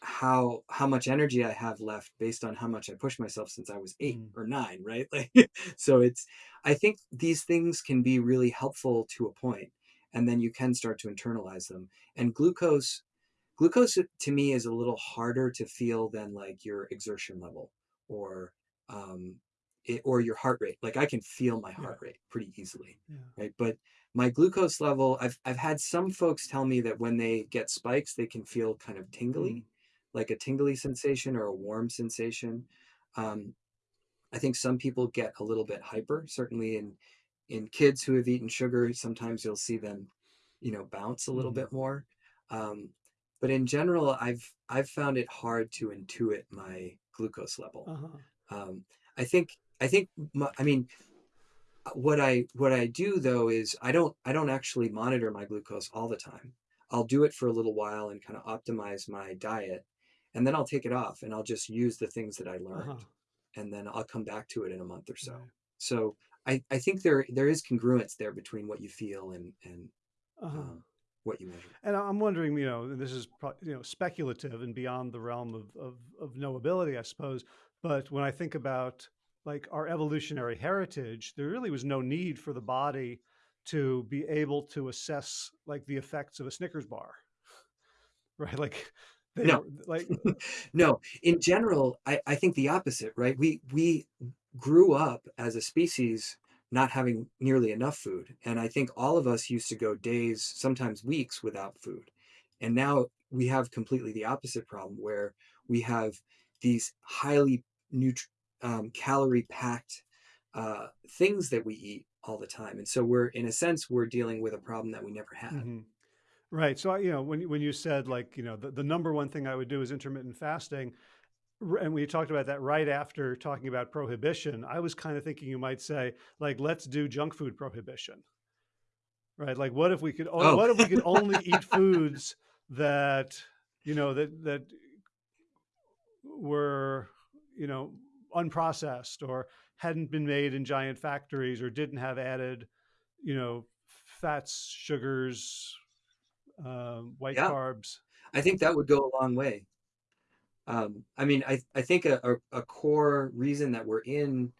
how how much energy I have left based on how much I push myself since I was 8 mm. or 9, right? Like so it's I think these things can be really helpful to a point and then you can start to internalize them. And glucose glucose to me is a little harder to feel than like your exertion level or um it, or your heart rate. Like I can feel my heart yeah. rate pretty easily, yeah. right? But my glucose level, I've I've had some folks tell me that when they get spikes, they can feel kind of tingly. Mm like a tingly sensation or a warm sensation. Um, I think some people get a little bit hyper. Certainly in in kids who have eaten sugar, sometimes you'll see them, you know, bounce a little mm-hmm. bit more. Um, but in general, I've I've found it hard to intuit my glucose level. Uh-huh. Um, I think I think my, I mean what I what I do though is I don't I don't actually monitor my glucose all the time. I'll do it for a little while and kind of optimize my diet and then I'll take it off and I'll just use the things that I learned, uh-huh. and then I'll come back to it in a month or so. Right. So I, I think there there is congruence there between what you feel and and Uh-huh. um, what you measure. And I'm wondering, you know, and this is you know speculative and beyond the realm of, of of knowability, I suppose. But when I think about like our evolutionary heritage, there really was no need for the body to be able to assess like the effects of a Snickers bar, right? Like they No, like, no. In general, I, I think the opposite, right? We we grew up as a species not having nearly enough food, and I think all of us used to go days, sometimes weeks, without food. And now we have completely the opposite problem, where we have these highly um, calorie packed uh, things that we eat all the time, and so we're in a sense we're dealing with a problem that we never had. Mhm. Right. So I, you know, when you- when you said like, you know, the, the number one thing I would do is intermittent fasting, and we talked about that right after talking about prohibition, I was kind of thinking you might say, like, let's do junk food prohibition, right? Like, what if we could, Oh, what if we could only eat foods that, you know, that that were, you know, unprocessed or hadn't been made in giant factories or didn't have added, you know, fats, sugars, um, white yeah, carbs. I think that would go a long way. Um, I mean, I, I think a, a, core reason that we're in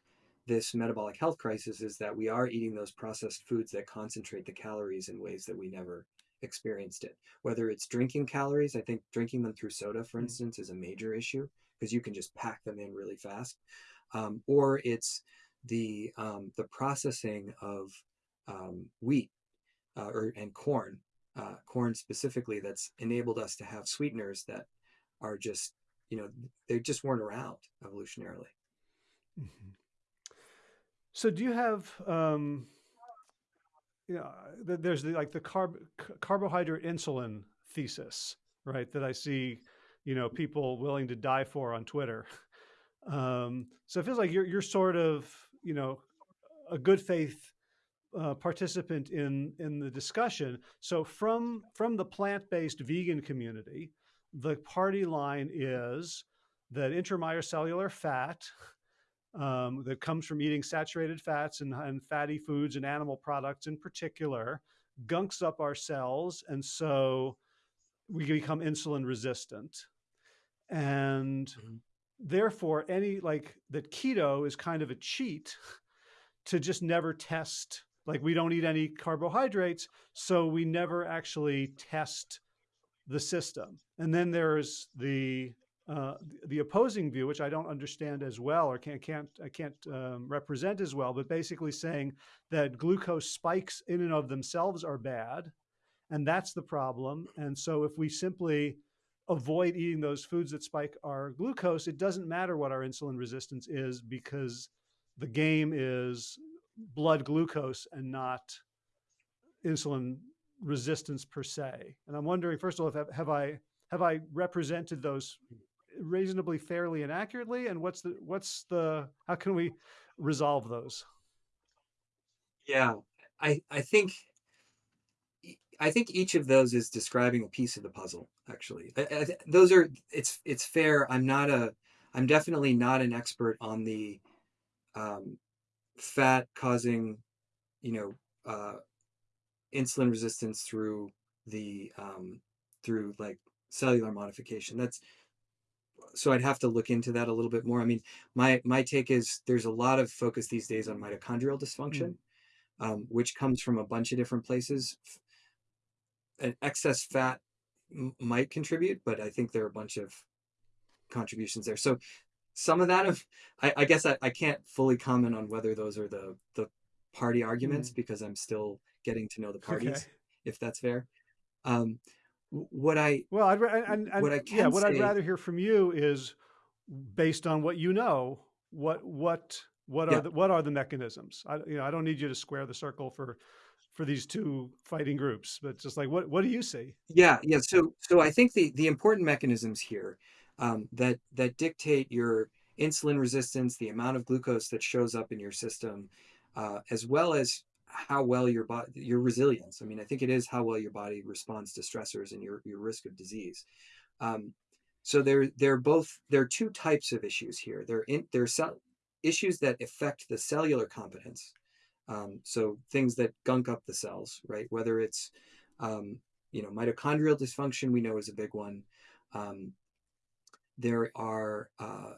this metabolic health crisis is that we are eating those processed foods that concentrate the calories in ways that we never experienced it. Whether it's drinking calories, I think drinking them through soda, for Mm, instance, is a major issue because you can just pack them in really fast. Um, or it's the um, the processing of um, wheat uh, or and corn, uh, corn specifically, that's enabled us to have sweeteners that are just you know they just weren't around evolutionarily. mhm. So do you have, um, you know, there's the, like the carb carbohydrate insulin thesis, right? That I see, you know, people willing to die for on Twitter. Um, so it feels like you're you're sort of, you know, a good faith uh, participant in in the discussion. So from from the plant-based vegan community, the party line is that intramyocellular fat um, that comes from eating saturated fats and, and fatty foods and animal products in particular gunks up our cells, and so we become insulin resistant. And Mhm. therefore, any like that keto is kind of a cheat to just never test like we don't eat any carbohydrates so we never actually test the system. And then there's the uh, the opposing view which i don't understand as well or can't can't i can't um, represent as well but basically saying that glucose spikes in and of themselves are bad and that's the problem. And so if we simply avoid eating those foods that spike our glucose it doesn't matter what our insulin resistance is because the game is blood glucose and not insulin resistance per se. And I'm wondering, first of all, if have, have I have I represented those reasonably fairly and accurately? And what's the what's the how can we resolve those? Yeah, I I think I think each of those is describing a piece of the puzzle. Actually, I, I, those are it's it's fair. I'm not a I'm definitely not an expert on the um, fat causing you know uh, insulin resistance through the um, through like cellular modification. That's so I'd have to look into that a little bit more. I mean, my my take is there's a lot of focus these days on mitochondrial Mm, dysfunction, um, which comes from a bunch of different places. An excess fat m- might contribute, but I think there are a bunch of contributions there. So some of that of I, I guess I, I can't fully comment on whether those are the the party arguments mm, because I'm still getting to know the okay. parties, if that's fair. Um, what I Well, I'd and and what I yeah, what I'd rather hear from you is based on what you know. What what what are yeah, the what are the mechanisms? I you know I don't need you to square the circle for for these two fighting groups, but just like what what do you see? yeah, yeah. So so I think the the important mechanisms here um, that that dictate your insulin resistance, the amount of glucose that shows up in your system, uh, as well as how well your body your resilience. I mean, I think it is how well your body responds to stressors and your your risk of disease. Um, so there, are both there are two types of issues here. There in there are cell, issues that affect the cellular competence. Um, so things that gunk up the cells, right? Whether it's um, you know mitochondrial dysfunction, we know is a big one. Um, there are uh,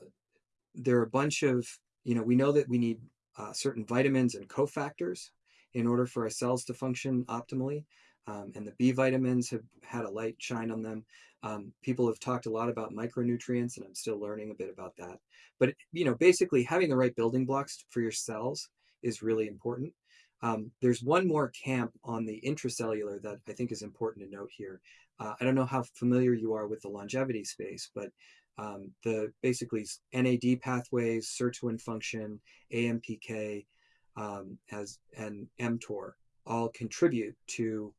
there are a bunch of you know we know that we need uh, certain vitamins and cofactors in order for our cells to function optimally. Um, and the B vitamins have had a light shine on them. Um, people have talked a lot about micronutrients, and I'm still learning a bit about that. But you know, basically, having the right building blocks for your cells is really important. Um, there's one more camp on the intracellular that I think is important to note here. Uh, I don't know how familiar you are with the longevity space, but um, the basically NAD pathways, sirtuin function, AMPK, um, as and mTOR all contribute to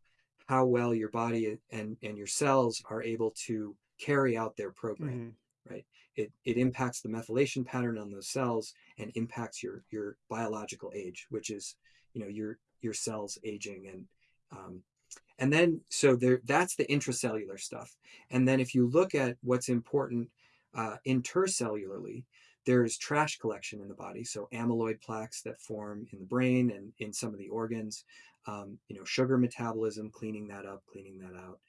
how well your body and, and your cells are able to carry out their program, mm-hmm. right? It, it impacts the methylation pattern on those cells and impacts your, your biological age, which is, you know, your, your cells aging and, um, and then, so there, that's the intracellular stuff. And then if you look at what's important uh, intercellularly, there's trash collection in the body, so amyloid plaques that form in the brain and in some of the organs. Um, you know, sugar metabolism, cleaning that up, cleaning that out.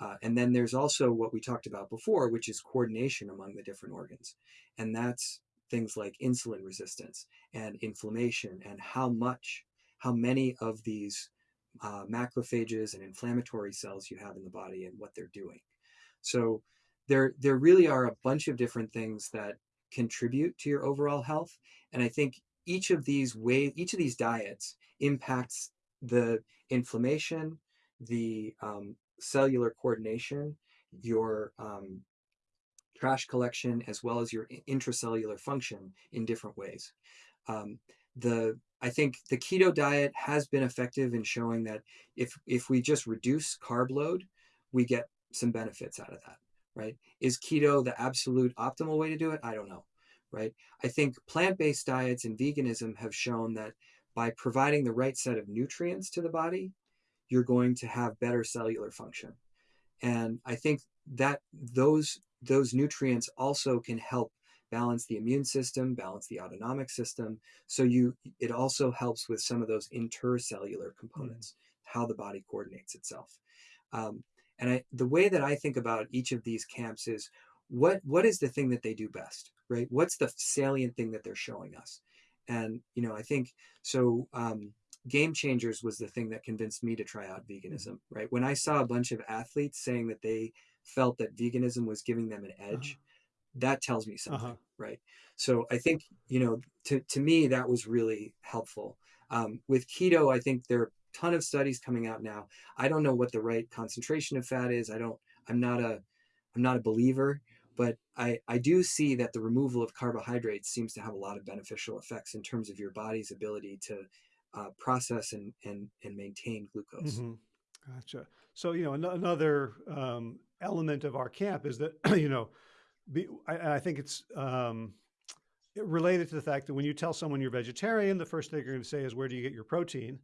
Uh, and then there's also what we talked about before, which is coordination among the different organs. And that's things like insulin resistance and inflammation and how much, how many of these uh, macrophages and inflammatory cells you have in the body and what they're doing. So there, there really are a bunch of different things that contribute to your overall health. And I think each of these ways, each of these diets impacts the inflammation, the um, cellular coordination, your um, trash collection, as well as your intracellular function in different ways. Um, the I think the keto diet has been effective in showing that if if we just reduce carb load, we get some benefits out of that right? Is keto the absolute optimal way to do it? I don't know, right? I think plant based diets and veganism have shown that by providing the right set of nutrients to the body, you're going to have better cellular function. And I think that those those nutrients also can help balance the immune system, balance the autonomic system. So you it also helps with some of those intercellular components, mm-hmm. how the body coordinates itself. Um, and I, the way that I think about each of these camps is what what is the thing that they do best, right? What's the salient thing that they're showing us? And you know, I think so. Um, Game Changers was the thing that convinced me to try out mm-hmm. veganism, right? When I saw a bunch of athletes saying that they felt that veganism was giving them an edge, uh-huh. that tells me something, uh-huh. right? So I think you know, to to me, that was really helpful. Um, with keto, I think there ton of studies coming out now. I don't know what the right concentration of fat is. I don't. I'm not a. I'm not a believer, but I I do see that the removal of carbohydrates seems to have a lot of beneficial effects in terms of your body's ability to uh, process and and and maintain glucose. Mm-hmm. Gotcha. So you know an- another um, element of our camp is that you know, be, I, I, think it's. Um, related to the fact that when you tell someone you're vegetarian, the first thing you're going to say is, "Where do you get your protein?"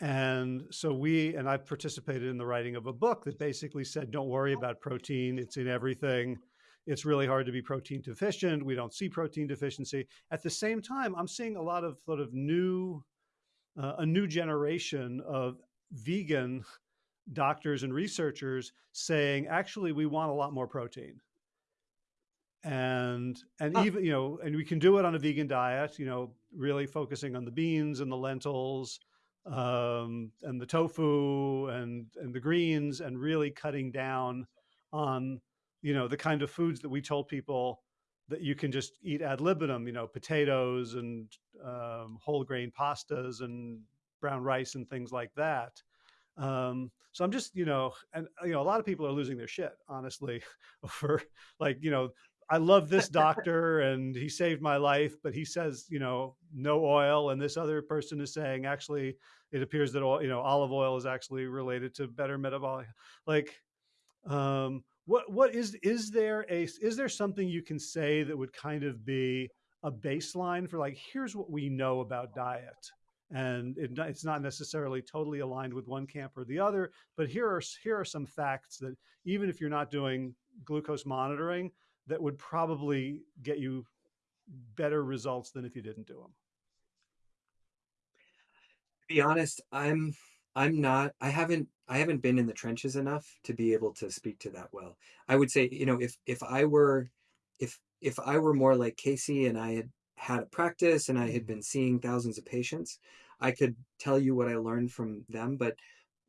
And so we, and I've participated in the writing of a book that basically said, don't worry about protein. It's in everything. It's really hard to be protein deficient. We don't see protein deficiency. At the same time, I'm seeing a lot of sort of new, uh, a new generation of vegan doctors and researchers saying, actually, we want a lot more protein. And, and huh. even, you know, and we can do it on a vegan diet, you know, really focusing on the beans and the lentils, um, and the tofu and and the greens and really cutting down on you know the kind of foods that we told people that you can just eat ad libitum you know potatoes and um, whole grain pastas and brown rice and things like that. Um, so i'm just you know and you know a lot of people are losing their shit honestly over like you know I love this doctor and he saved my life, but he says, you know, no oil. And this other person is saying, actually, it appears that, all, you know, olive oil is actually related to better metabolic. Like, um, what, what is, is there a, is there something you can say that would kind of be a baseline for like, here's what we know about diet? And it, it's not necessarily totally aligned with one camp or the other, but here are, here are some facts that even if you're not doing glucose monitoring, that would probably get you better results than if you didn't do them? To be honest, I'm I'm not I haven't I haven't been in the trenches enough to be able to speak to that well. I would say, you know, if if I were if if I were more like Casey and I had had a practice and I had Mhm. been seeing thousands of patients, I could tell you what I learned from them, but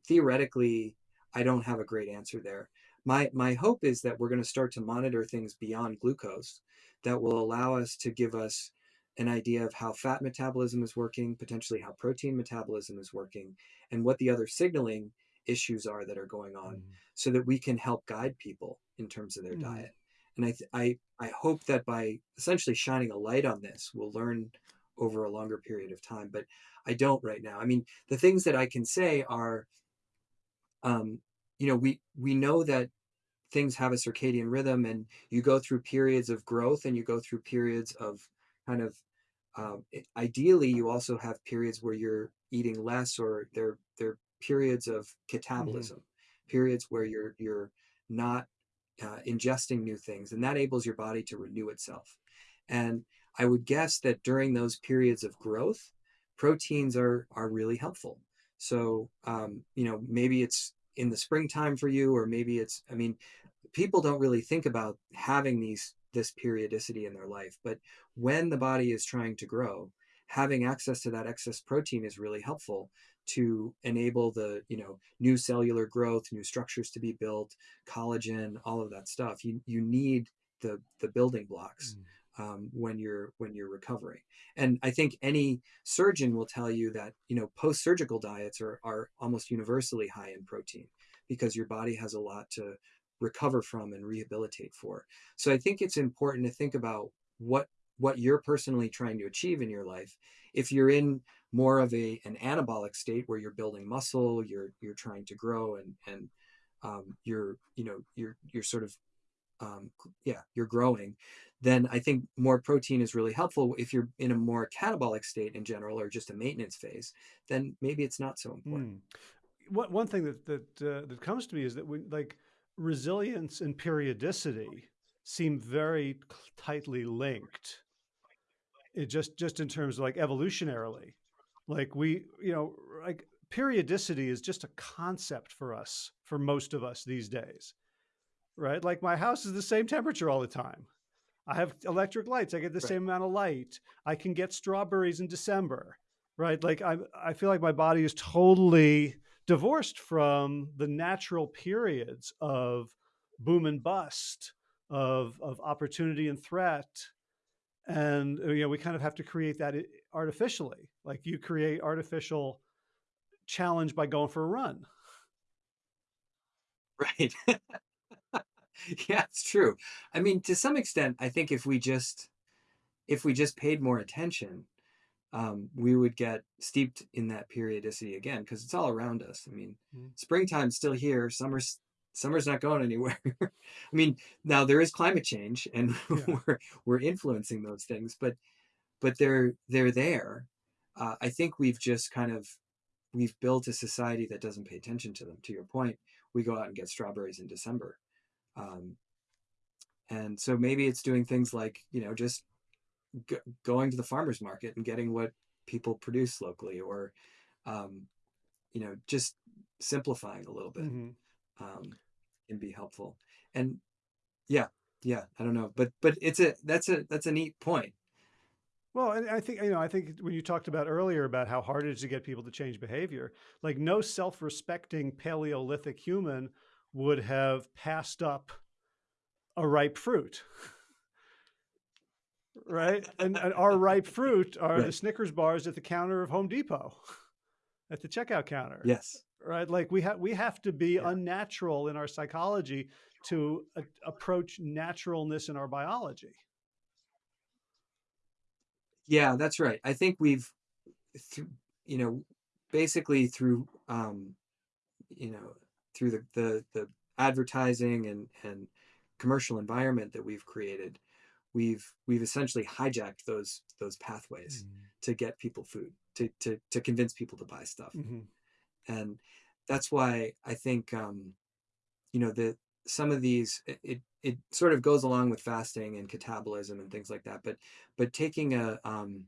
theoretically, I don't have a great answer there. My my hope is that we're going to start to monitor things beyond glucose that will allow us to give us an idea of how fat metabolism is working, potentially how protein metabolism is working, and what the other signaling issues are that are going on Mhm. so that we can help guide people in terms of their Mhm. diet. And I, th- I, I hope that by essentially shining a light on this, we'll learn over a longer period of time. But I don't right now. I mean, the things that I can say are, um, you know, we we know that things have a circadian rhythm, and you go through periods of growth, and you go through periods of kind of um, ideally, you also have periods where you're eating less, or there there are periods of Mhm. catabolism, periods where you're you're not uh, ingesting new things, and that enables your body to renew itself. And I would guess that during those periods of growth, proteins are are really helpful. So um, you know, maybe it's in the springtime for you, or maybe it's. I mean, people don't really think about having these this periodicity in their life, but when the body is trying to grow, having access to that excess protein is really helpful to enable the you know new cellular growth, new structures to be built, collagen, all of that stuff. You you need the the building blocks Mm. Um, when you're when you're recovering. And I think any surgeon will tell you that you know post surgical diets are are almost universally high in protein because your body has a lot to recover from and rehabilitate for. So I think it's important to think about what what you're personally trying to achieve in your life. If you're in more of a an anabolic state where you're building muscle, you're you're trying to grow and and um, you're you know you're you're sort of um, yeah you're growing then i think more protein is really helpful if you're in a more catabolic state in general or just a maintenance phase then maybe it's not so important Mm. One one thing that that uh, that comes to me is that like resilience and periodicity seem very tightly linked. It just just in terms of like evolutionarily, like we you know like periodicity is just a concept for us for most of us these days, right? Like my house is the same temperature all the time. I have electric lights. I get the right same amount of light. I can get strawberries in December, right? Like I, I feel like my body is totally divorced from the natural periods of boom and bust, of of opportunity and threat, and you know we kind of have to create that artificially. Like you create artificial challenge by going for a run. right yeah it's true i mean to some extent i think if we just if we just paid more attention um, we would get steeped in that periodicity again because it's all around us. I mean, Mm. springtime's still here. Summer's summer's not going anywhere. I mean, now there is climate change, and Yeah. we're we're influencing those things, but but they're they're there. Uh, I think we've just kind of we've built a society that doesn't pay attention to them. To your point, we go out and get strawberries in December, um, and so maybe it's doing things like you know just g- going to the farmers market and getting what people produce locally or um, you know just simplifying a little bit hmm um, can be helpful. And yeah yeah i don't know but but it's a that's a that's a neat point. Well, and I think, you know, I think when you talked about earlier about how hard it is to get people to change behavior, like no self-respecting Paleolithic human would have passed up a ripe fruit, right? And, and our ripe fruit are the Snickers bars at the counter of Home Depot, at the checkout counter, yes right? Like we have we have to be yeah unnatural in our psychology to approach naturalness in our biology. yeah that's right i think we've th- you know basically through um you know through the the, the advertising and and commercial environment that we've created we've we've essentially hijacked those those pathways to get people food to to to convince people to buy stuff Mm-hmm. and that's why i think um you know the some of these it it sort of goes along with fasting and catabolism and things like that but but taking a um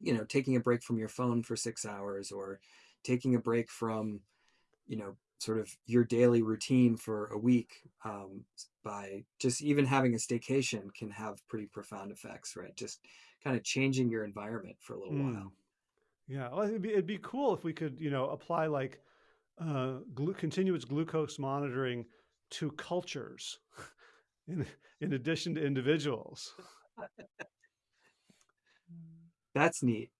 you know taking a break from your phone for six hours or taking a break from you know sort of your daily routine for a week um, by just even having a staycation can have pretty profound effects right just kind of changing your environment for a little Mm. while Yeah, well, it'd be, it'd be cool if we could, you know, apply like uh, glu continuous glucose monitoring to cultures in, in addition to individuals. that's neat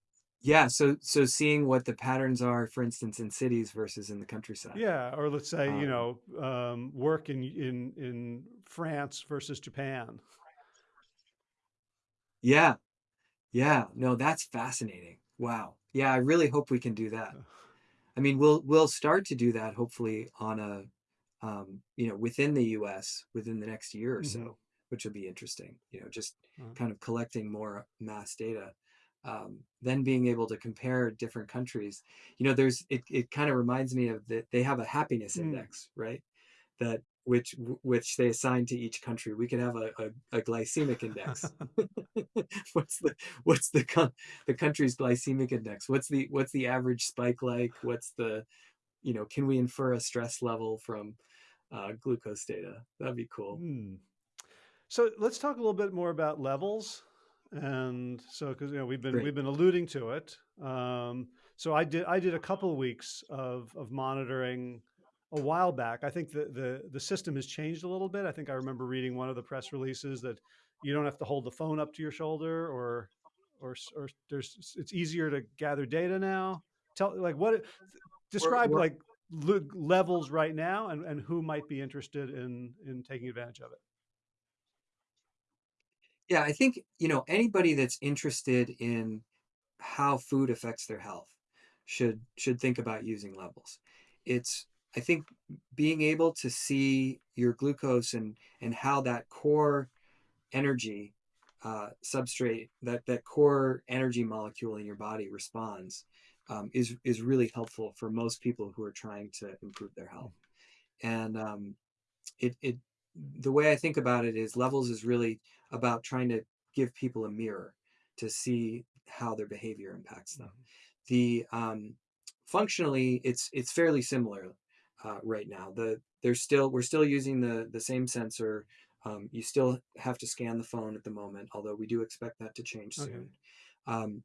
yeah so so seeing what the patterns are for instance in cities versus in the countryside. Yeah, or let's say, you um, know, um, work in in in France versus Japan. yeah. Yeah no that's fascinating. Wow. Yeah i really hope we can do that. I mean, we'll we'll start to do that hopefully on a um, you know within the U.S. within the next year or hmm so, which will be interesting. You know, just Uh, kind of collecting more mass data, um, then being able to compare different countries. You know, there's it. It kind of reminds me of that they have a happiness mm. index, right? That which which they assign to each country. We could have a, a, a glycemic index. what's the what's the con- the country's glycemic index? What's the what's the average spike like? What's the you know, can we infer a stress level from uh, glucose data? That'd be cool. Mm. So let's talk a little bit more about levels. And so, because you know we've been Great. we've been alluding to it. Um, so I did I did a couple weeks of of monitoring a while back. I think the the the system has changed a little bit. I think I remember reading one of the press releases that you don't have to hold the phone up to your shoulder, or or or there's it's easier to gather data now. Tell like what We're, describe we're, like le- levels right now and and who might be interested in in taking advantage of it. Yeah, I think, you know, anybody that's interested in how food affects their health should should think about using levels. It's I think being able to see your glucose and and how that core energy uh, substrate that that core energy molecule in your body responds um, is is really helpful for most people who are trying to improve their health. And um, it it the way I think about it is levels is really about trying to give people a mirror to see how their behavior impacts them. Mhm. The um, functionally, it's it's fairly similar uh, right now. The there's still we're still using the the same sensor. Um, you still have to scan the phone at the moment, although we do expect that to change Okay. soon. Um,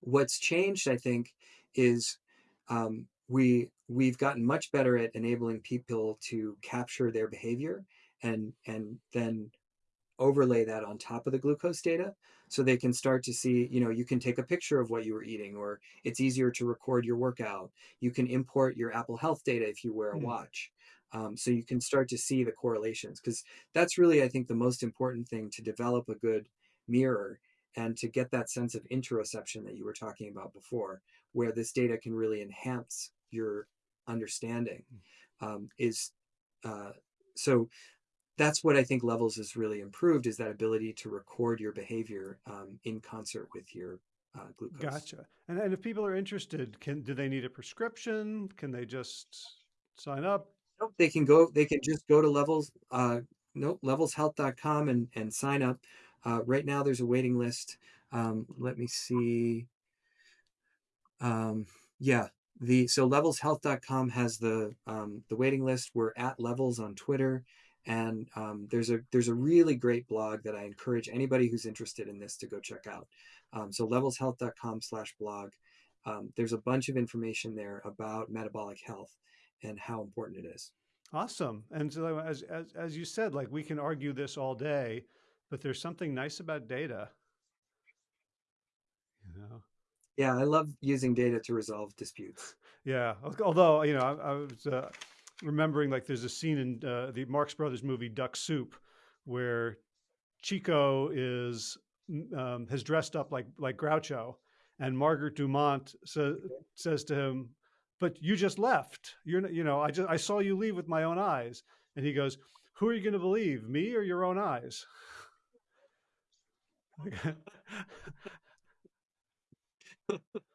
what's changed, I think, is um, we we've gotten much better at enabling people to capture their behavior and and then overlay that on top of the glucose data so they can start to see you know you can take a picture of what you were eating or it's easier to record your workout you can import your apple health data if you wear a Mm. watch um, so you can start to see the correlations because that's really i think the most important thing to develop a good mirror and to get that sense of interoception that you were talking about before where this data can really enhance your understanding um, is uh, so that's what I think Levels has really improved is that ability to record your behavior um, in concert with your uh, glucose. Gotcha. And and if people are interested, can do they need a prescription? Can they just sign up? Nope, they can go. They can just go to Levels. Uh, nope, levelshealth.com and and sign up. Uh, right now, there's a waiting list. Um, let me see. Um, yeah, the so levelshealth.com has the um, the waiting list. We're at Levels on Twitter, and um, there's a there's a really great blog that I encourage anybody who's interested in this to go check out. Um, so levelshealth.com slash blog. Um, there's a bunch of information there about metabolic health and how important it is. Awesome. And so as as as you said, like we can argue this all day, but there's something nice about data, you know. Yeah, I love using data to resolve disputes. Yeah. Although, you know, I, I was uh, remembering like there's a scene in uh, the Marx Brothers movie Duck Soup where Chico is um, has dressed up like like Groucho, and Margaret Dumont sa says to him, "But you just left. You're you know I just I saw you leave with my own eyes." And he goes, "Who are you going to believe, me or your own eyes?"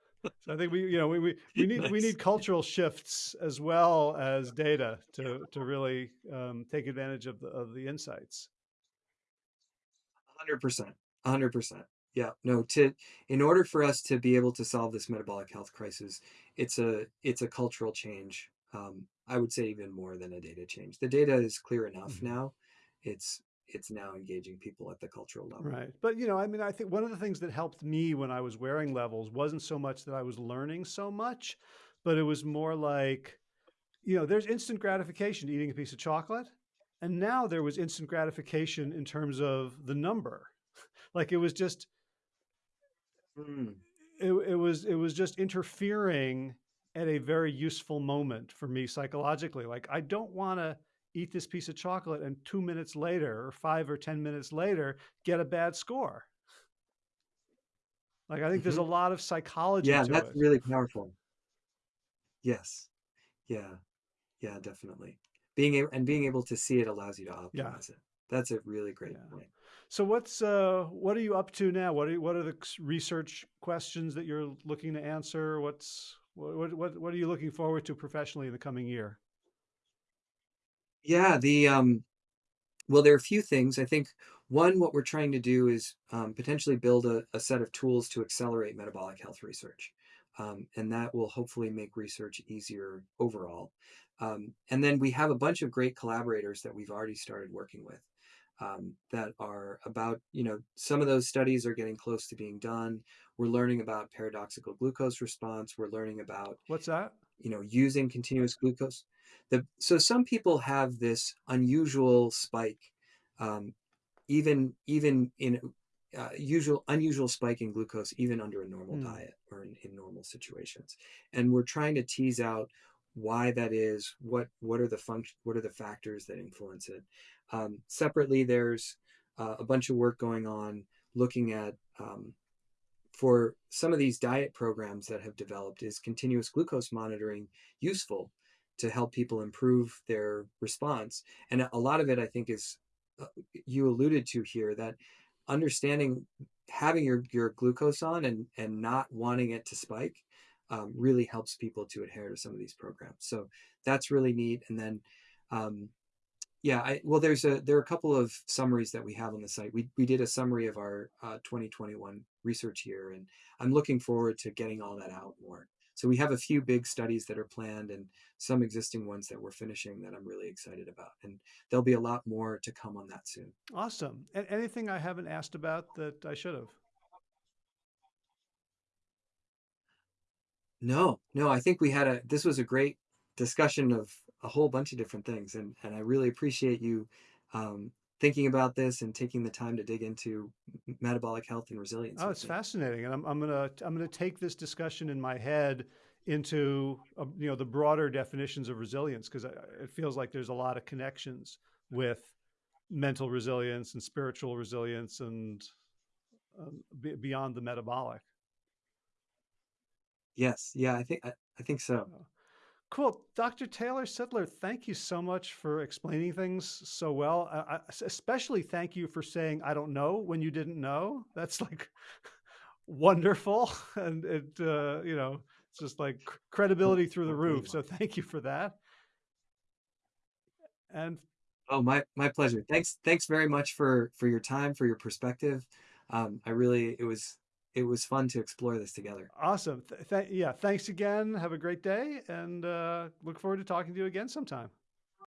So I think we, you know, we, we, we need we need cultural shifts as well as data to to really um, take advantage of the of the insights. 100%. 100%. Yeah. No, to in order for us to be able to solve this metabolic health crisis, it's a it's a cultural change. Um, I would say even more than a data change. The data is clear enough Mhm. now. It's it's now engaging people at the cultural level. Right. But, you know, I mean, I think one of the things that helped me when I was wearing levels wasn't so much that I was learning so much, but it was more like, you know, there's instant gratification eating a piece of chocolate. And now there was instant gratification in terms of the number. Like it was just, Mm, it, it was, it was just interfering at a very useful moment for me psychologically. Like I don't want to eat this piece of chocolate and two minutes later or five or 10 minutes later, get a bad score. Like I think there's a mhm. lot of psychology Yeah, that's it. really powerful. Yes. Yeah. Yeah, definitely. Being able and being able to see it allows you to Yeah. optimize it. That's a really great Yeah. point. So what's uh what are you up to now? What are what are the research questions that you're looking to answer? What's what what what what are you looking forward to professionally in the coming year? Yeah, the um Well, there are a few things. I think one, what we're trying to do is um, potentially build a, a set of tools to accelerate metabolic health research. Um, and that will hopefully make research easier overall. Um, and then we have a bunch of great collaborators that we've already started working with um, that are about, you know, some of those studies are getting close to being done. We're learning about paradoxical glucose response. We're learning about What's that? you know, using continuous glucose. The, so some people have this unusual spike, um, even even in uh, usual unusual spike in glucose, even under a normal Hmm. diet or in, in normal situations. And we're trying to tease out why that is. What what are the function? What are the factors that influence it? Um, separately, there's uh, a bunch of work going on looking at um, for some of these diet programs that have developed is continuous glucose monitoring useful to help people improve their response and a lot of it i think is uh, you alluded to here that understanding having your, your glucose on and and not wanting it to spike um, really helps people to adhere to some of these programs so that's really neat and then um, yeah, I, well, there's a there are a couple of summaries that we have on the site. We we did a summary of our uh, 2021 research year, and I'm looking forward to getting all that out more. So we have a few big studies that are planned, and some existing ones that we're finishing that I'm really excited about. And there'll be a lot more to come on that soon. Awesome. A- anything I haven't asked about that I should have? No, no, I think we had a this was a great discussion of a whole bunch of different things, and and I really appreciate you um, thinking about this and taking the time to dig into metabolic health and resilience Oh, it's fascinating, and I'm I'm gonna I'm gonna take this discussion in my head into uh, you know the broader definitions of resilience because it feels like there's a lot of connections with mental resilience and spiritual resilience and um, be, beyond the metabolic. Yes, yeah, I think I, I think so. Cool. Dr. Taylor Sittler, thank you so much for explaining things so well. I, I- especially thank you for saying, I don't know when you didn't know. That's like wonderful. And it, uh, you know, it's just like credibility through the roof. So thank you for that. And Oh, my my pleasure. Thanks thanks very much for for your time, for your perspective. Um, I really it was it was fun to explore this together. awesome. Th- th- yeah. Thanks again. Have a great day and uh, look forward to talking to you again sometime.